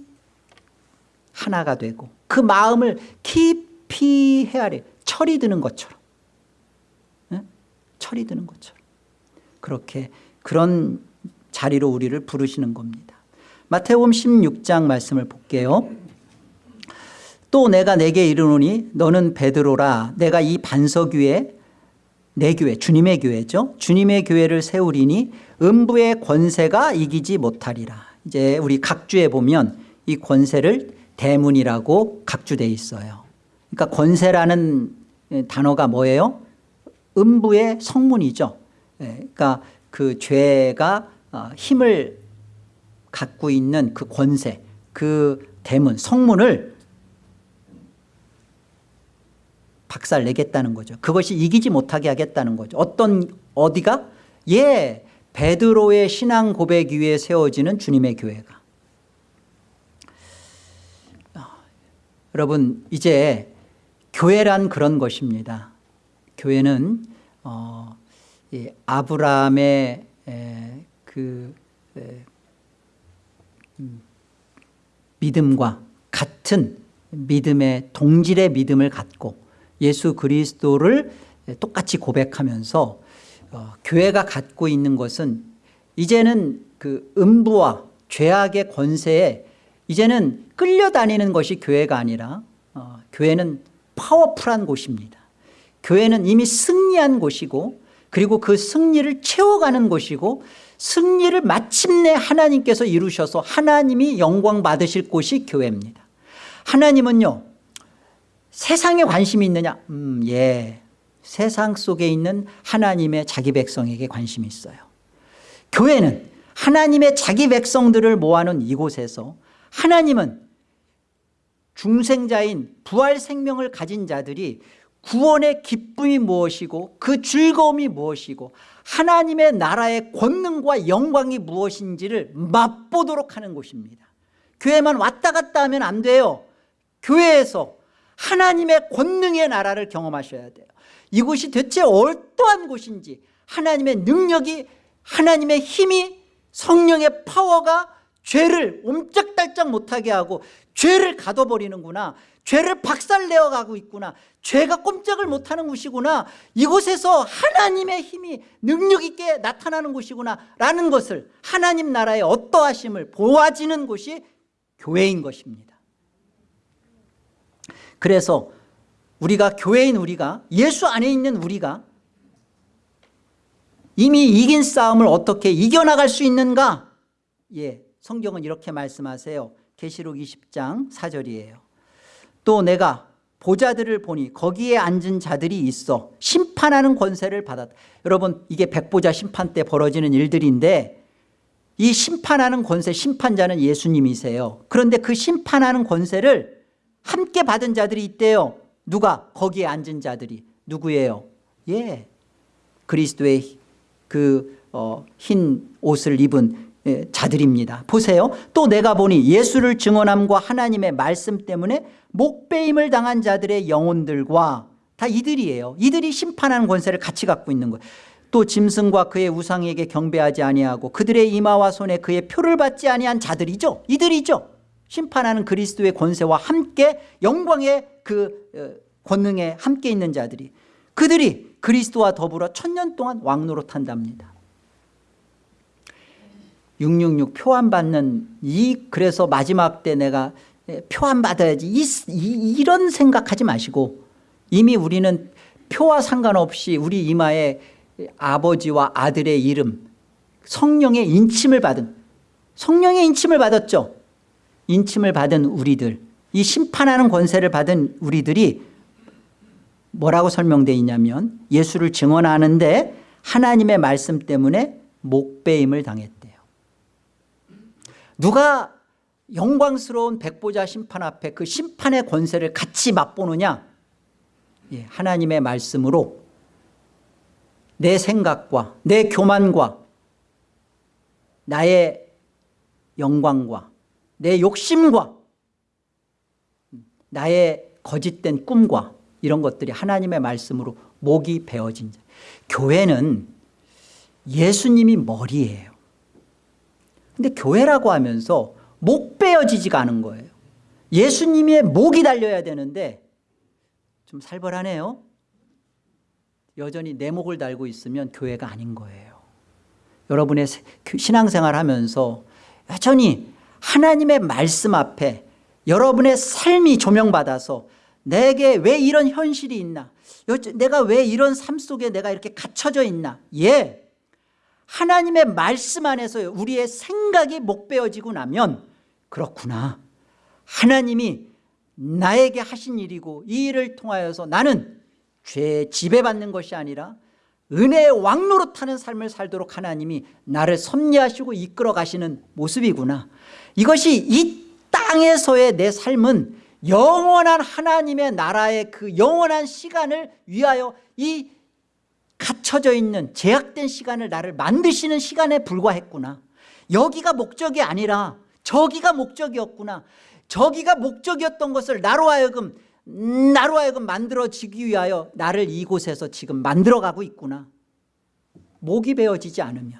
하나가 되고 그 마음을 깊이 헤아려 철이 드는 것처럼 네? 철이 드는 것처럼 그렇게 그런 자리로 우리를 부르시는 겁니다 마태복음 16장 말씀을 볼게요. 또 내가 내게 이르노니 너는 베드로라. 내가 이 반석 위에 내 교회 주님의 교회죠. 주님의 교회를 세우리니 음부의 권세가 이기지 못하리라. 이제 우리 각주에 보면 이 권세를 대문이라고 각주되어 있어요. 그러니까 권세라는 단어가 뭐예요? 음부의 성문이죠. 예, 그러니까 그 죄가 어, 힘을 갖고 있는 그 권세 그 대문 성문을 박살 내겠다는 거죠. 그것이 이기지 못하게 하겠다는 거죠. 어떤 어디가? 예 베드로의 신앙 고백 위에 세워지는 주님의 교회가. 아, 여러분 이제 교회란 그런 것입니다. 교회는 어, 이 아브라함의 에, 그 에, 음, 믿음과 같은 믿음의 동질의 믿음을 갖고 예수 그리스도를 똑같이 고백하면서 어, 교회가 갖고 있는 것은 이제는 그 음부와 죄악의 권세에 이제는 끌려다니는 것이 교회가 아니라 어, 교회는 파워풀한 곳입니다. 교회는 이미 승리한 곳이고 그리고 그 승리를 채워가는 곳이고 승리를 마침내 하나님께서 이루셔서 하나님이 영광 받으실 곳이 교회입니다. 하나님은요 세상에 관심이 있느냐? 음, 예. 세상 속에 있는 하나님의 자기 백성에게 관심이 있어요. 교회는 하나님의 자기 백성들을 모아놓은 이곳에서 하나님은 중생자인 부활 생명을 가진 자들이 구원의 기쁨이 무엇이고 그 즐거움이 무엇이고 하나님의 나라의 권능과 영광이 무엇인지를 맛보도록 하는 곳입니다. 교회만 왔다 갔다 하면 안 돼요. 교회에서 하나님의 권능의 나라를 경험하셔야 돼요. 이곳이 대체 어떠한 곳인지 하나님의 능력이 하나님의 힘이 성령의 파워가 죄를 옴짝달짝 못하게 하고 죄를 가둬버리는구나. 죄를 박살내어 가고 있구나 죄가 꼼짝을 못하는 곳이구나. 이곳에서 하나님의 힘이 능력 있게 나타나는 곳이구나 라는 것을 하나님 나라의 어떠하심을 보아지는 곳이 교회인 것입니다. 그래서 우리가 교회인 우리가 예수 안에 있는 우리가 이미 이긴 싸움을 어떻게 이겨나갈 수 있는가? 예, 성경은 이렇게 말씀하세요. 계시록 20장 4절이에요. 또 내가 보자들을 보니 거기에 앉은 자들이 있어 심판하는 권세를 받았다. 여러분 이게 백보자 심판 때 벌어지는 일들인데 이 심판하는 권세 심판자는 예수님이세요. 그런데 그 심판하는 권세를 함께 받은 자들이 있대요. 누가? 거기에 앉은 자들이. 누구예요? 예. 그리스도의 그흰 어, 옷을 입은 예, 자들입니다. 보세요. 또 내가 보니 예수를 증언함과 하나님의 말씀 때문에 목배임을 당한 자들의 영혼들과 다 이들이에요. 이들이 심판하는 권세를 같이 갖고 있는 거예요. 또 짐승과 그의 우상에게 경배하지 아니하고 그들의 이마와 손에 그의 표를 받지 아니한 자들이죠. 이들이죠. 심판하는 그리스도의 권세와 함께 영광의 그 어, 권능에 함께 있는 자들이 그들이 그리스도와 더불어 천년 동안 왕노릇한답니다 666 표안 받는 이 그래서 마지막 때 내가 표안 받아야지 이, 이, 이런 생각하지 마시고 이미 우리는 표와 상관없이 우리 이마에 아버지와 아들의 이름 성령의 인침을 받은 성령의 인침을 받았죠. 인침을 받은 우리들 이 심판하는 권세를 받은 우리들이 뭐라고 설명되어 있냐면 예수를 증언하는데 하나님의 말씀 때문에 목배임을 당했대요 누가 영광스러운 백보자 심판 앞에 그 심판의 권세를 같이 맛보느냐 예, 하나님의 말씀으로 내 생각과 내 교만과 나의 영광과 내 욕심과 나의 거짓된 꿈과 이런 것들이 하나님의 말씀으로 목이 베어진 자. 교회는 예수님이 머리예요 근데 교회라고 하면서 목 베어지지가 않은 거예요. 예수님의 목이 달려야 되는데 좀 살벌하네요. 여전히 내 목을 달고 있으면 교회가 아닌 거예요. 여러분의 신앙생활 하면서 여전히 하나님의 말씀 앞에 여러분의 삶이 조명받아서 내게 왜 이런 현실이 있나? 내가 왜 이런 삶 속에 내가 이렇게 갇혀져 있나? 예 하나님의 말씀 안에서 우리의 생각이 목베어지고 나면 그렇구나. 하나님이 나에게 하신 일이고 이 일을 통하여서 나는 죄에 지배받는 것이 아니라 은혜의 왕노릇하는 삶을 살도록 하나님이 나를 섭리하시고 이끌어 가시는 모습이구나. 이것이 이 땅에서의 내 삶은 영원한 하나님의 나라의 그 영원한 시간을 위하여 이 갇혀져 있는 제약된 시간을 나를 만드시는 시간에 불과했구나. 여기가 목적이 아니라 저기가 목적이었구나. 저기가 목적이었던 것을 나로 하여금 나로 하여금 만들어지기 위하여 나를 이곳에서 지금 만들어가고 있구나. 목이 베어지지 않으면.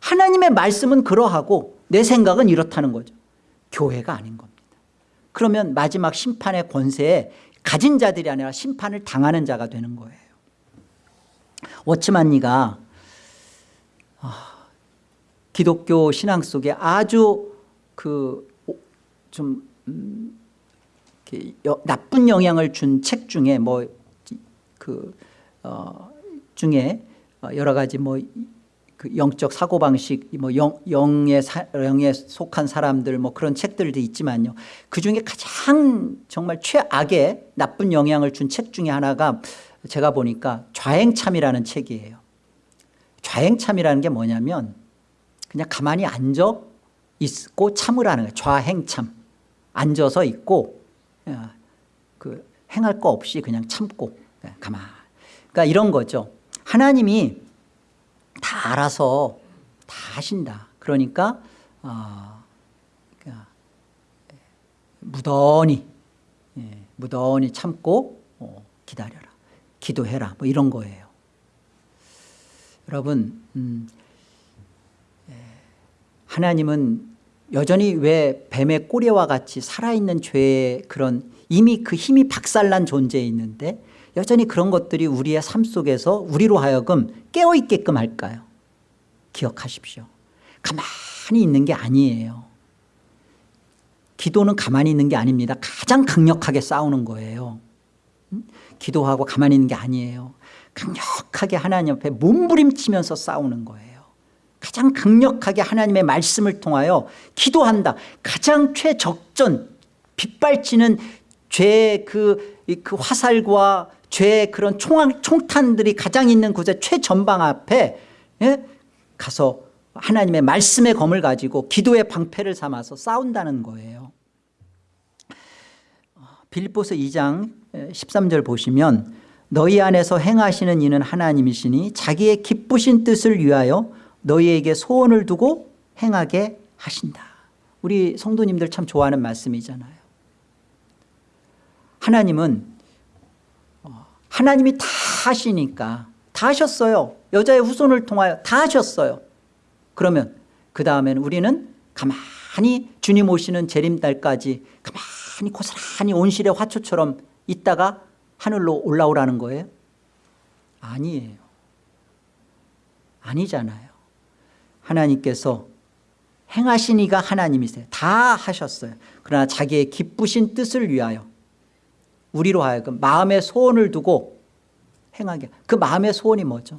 하나님의 말씀은 그러하고 내 생각은 이렇다는 거죠. 교회가 아닌 겁니다. 그러면 마지막 심판의 권세에 가진 자들이 아니라 심판을 당하는 자가 되는 거예요 워치만니가 아, 기독교 신앙 속에 아주 그좀 음, 나쁜 영향을 준 책 중에 뭐그 어, 중에 어, 여러 가지 뭐 그 영적 사고 방식 뭐 영, 영에 사, 영에 속한 사람들 뭐 그런 책들도 있지만요. 그 중에 가장 정말 최악의 나쁜 영향을 준 책 중에 하나가 제가 보니까 좌행참이라는 책이에요. 좌행참이라는 게 뭐냐면 그냥 가만히 앉아 있고 참으라는 거예요. 좌행참. 앉아서 있고 어, 그 행할 거 없이 그냥 참고 예, 가만 그러니까 이런 거죠. 하나님이 다 알아서 다 하신다. 그러니까 어, 그러니까 무던히 예, 무던히 참고 어, 기다려라 기도해라. 뭐 이런 거예요. 여러분 음, 예, 하나님은 여전히 왜 뱀의 꼬리와 같이 살아있는 죄의 그런 이미 그 힘이 박살난 존재에 있는데 여전히 그런 것들이 우리의 삶 속에서 우리로 하여금 깨어있게끔 할까요? 기억하십시오. 가만히 있는 게 아니에요. 기도는 가만히 있는 게 아닙니다. 가장 강력하게 싸우는 거예요. 음? 기도하고 가만히 있는 게 아니에요. 강력하게 하나님 앞에 몸부림치면서 싸우는 거예요. 가장 강력하게 하나님의 말씀을 통하여 기도한다. 가장 최적전 빗발치는 죄의 그, 그 화살과 죄의 그런 총, 총탄들이 가장 있는 곳에 최전방 앞에 예? 가서 하나님의 말씀의 검을 가지고 기도의 방패를 삼아서 싸운다는 거예요. 빌립보서 2장 13절 보시면 너희 안에서 행하시는 이는 하나님이시니 자기의 기쁘신 뜻을 위하여 너희에게 소원을 두고 행하게 하신다. 우리 성도님들 참 좋아하는 말씀이잖아요. 하나님은 어, 하나님이 다 하시니까 다 하셨어요. 여자의 후손을 통하여 다 하셨어요. 그러면 그 다음에는 우리는 가만히 주님 오시는 재림달까지 가만히 고스란히 온실의 화초처럼 있다가 하늘로 올라오라는 거예요? 아니에요. 아니잖아요. 하나님께서 행하시니가 하나님이세요. 다 하셨어요. 그러나 자기의 기쁘신 뜻을 위하여 우리로 하여금 마음의 소원을 두고 행하게. 그 마음의 소원이 뭐죠?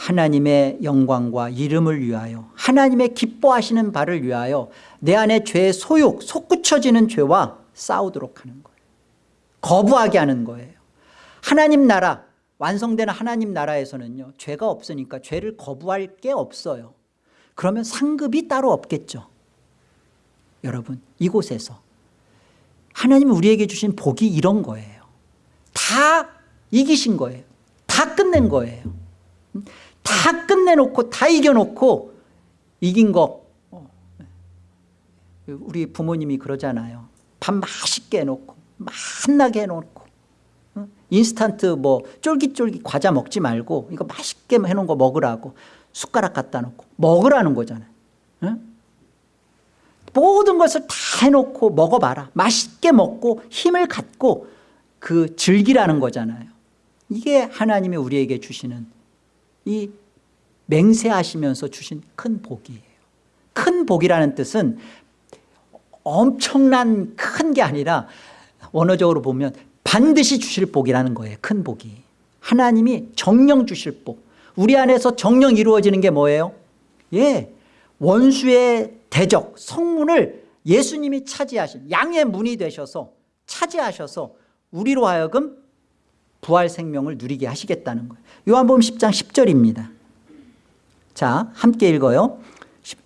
하나님의 영광과 이름을 위하여 하나님의 기뻐하시는 바를 위하여 내 안에 죄의 소욕 솟구쳐지는 죄와 싸우도록 하는 거예요 거부하게 하는 거예요. 하나님 나라 완성되는 하나님 나라에서는요 죄가 없으니까 죄를 거부할 게 없어요. 그러면 상급이 따로 없겠죠. 여러분 이곳에서. 하나님이 우리에게 주신 복이 이런 거예요. 다 이기신 거예요. 다 끝낸 거예요. 다 끝내놓고 다 이겨놓고 이긴 거. 어. 우리 부모님이 그러잖아요. 밥 맛있게 해놓고 맛나게 해놓고 어? 인스턴트 뭐 쫄깃쫄깃 과자 먹지 말고 이거 맛있게 해놓은 거 먹으라고 숟가락 갖다 놓고 먹으라는 거잖아요 모든 것을 다 해놓고 먹어봐라. 맛있게 먹고 힘을 갖고 그 즐기라는 거잖아요. 이게 하나님이 우리에게 주시는 이 맹세하시면서 주신 큰 복이에요. 큰 복이라는 뜻은 엄청난 큰 게 아니라 원어적으로 보면 반드시 주실 복이라는 거예요 큰 복이. 하나님이 정령 주실 복. 우리 안에서 정령 이루어지는 게 뭐예요? 예 원수의 대적 성문을 예수님이 차지하신 양의 문이 되셔서 차지하셔서 우리로 하여금 부활 생명을 누리게 하시겠다는 거예요. 요한복음 10장 10절입니다. 자 함께 읽어요.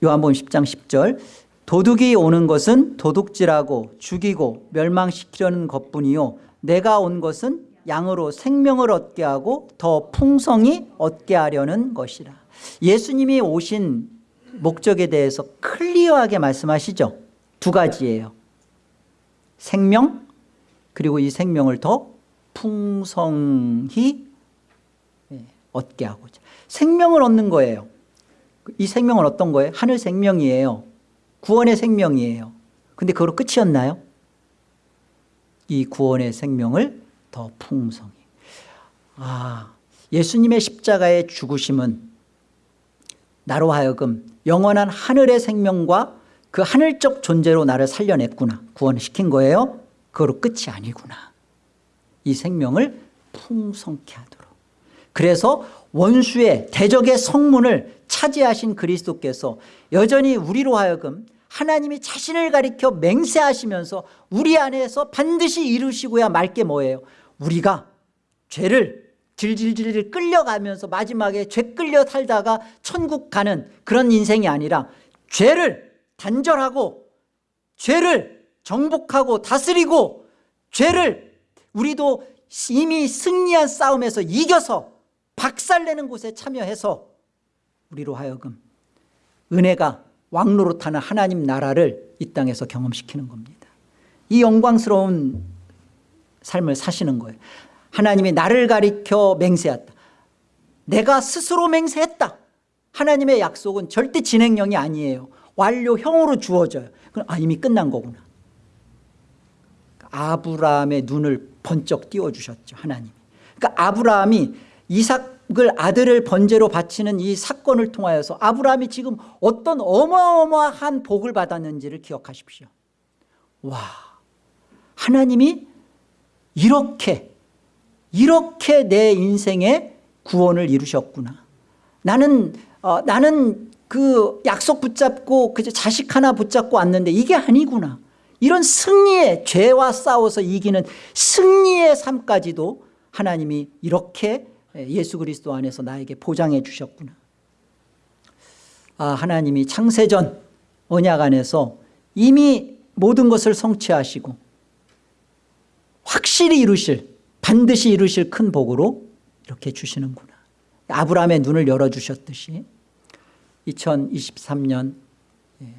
요한복음 10장 10절 도둑이 오는 것은 도둑질하고 죽이고 멸망시키려는 것뿐이요. 내가 온 것은 양으로 생명을 얻게 하고 더 풍성히 얻게 하려는 것이라. 예수님이 오신 목적에 대해서 클리어하게 말씀하시죠. 두 가지예요. 생명 그리고 이 생명을 더 풍성히 예, 얻게 하고자. 생명을 얻는 거예요. 이 생명은 어떤 거예요? 하늘 생명이에요 구원의 생명이에요. 근데 그걸로 끝이었나요? 이 구원의 생명을 더 풍성히. 아 예수님의 십자가의 죽으심은 나로 하여금 영원한 하늘의 생명과 그 하늘적 존재로 나를 살려냈구나. 구원시킨 거예요. 그거로 끝이 아니구나. 이 생명을 풍성케 하도록. 그래서 원수의 대적의 성문을 차지하신 그리스도께서 여전히 우리로 하여금 하나님이 자신을 가리켜 맹세하시면서 우리 안에서 반드시 이루시고야 말 게 뭐예요? 우리가 죄를 질질질 끌려가면서 마지막에 죄 끌려 살다가 천국 가는 그런 인생이 아니라 죄를 단절하고 죄를 정복하고 다스리고 죄를 우리도 이미 승리한 싸움에서 이겨서 박살내는 곳에 참여해서 우리로 하여금 은혜가 왕노릇하는 하나님 나라를 이 땅에서 경험시키는 겁니다 이 영광스러운 삶을 사시는 거예요 하나님이 나를 가리켜 맹세했다 내가 스스로 맹세했다 하나님의 약속은 절대 진행형이 아니에요. 완료형으로 주어져요. 그럼 아 이미 끝난 거구나. 아브라함의 눈을 번쩍 띄워주셨죠. 하나님이. 그러니까 아브라함이 이삭 을 아들을 번제로 바치는 이 사건을 통하여서 아브라함이 지금 어떤 어마어마한 복을 받았는지를 기억하십시오. 와 하나님이 이렇게 이렇게 내 인생의 구원을 이루셨구나. 나는 어, 나는 그 약속 붙잡고 그저 자식 하나 붙잡고 왔는데 이게 아니구나. 이런 승리의 죄와 싸워서 이기는 승리의 삶까지도 하나님이 이렇게 예수 그리스도 안에서 나에게 보장해 주셨구나. 아 하나님이 창세전 언약 안에서 이미 모든 것을 성취하시고 확실히 이루실 반드시 이루실 큰 복으로 이렇게 주시는구나. 아브라함의 눈을 열어주셨듯이 2023년 예,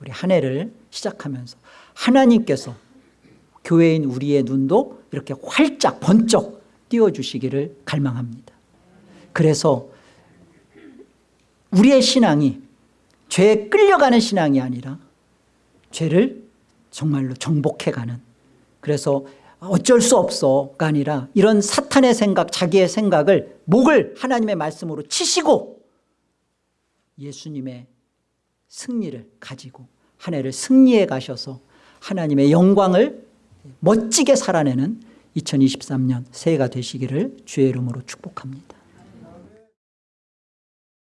우리 한 해를 시작하면서 하나님께서 교회인 우리의 눈도 이렇게 활짝 번쩍 띄워주시기를 갈망합니다. 그래서 우리의 신앙이 죄에 끌려가는 신앙이 아니라 죄를 정말로 정복해가는 그래서 어쩔 수 없어가 아니라 이런 사탄의 생각 자기의 생각을 목을 하나님의 말씀으로 치시고 예수님의 승리를 가지고 한 해를 승리해 가셔서 하나님의 영광을 멋지게 살아내는 2023년 새해가 되시기를 주의 이름으로 축복합니다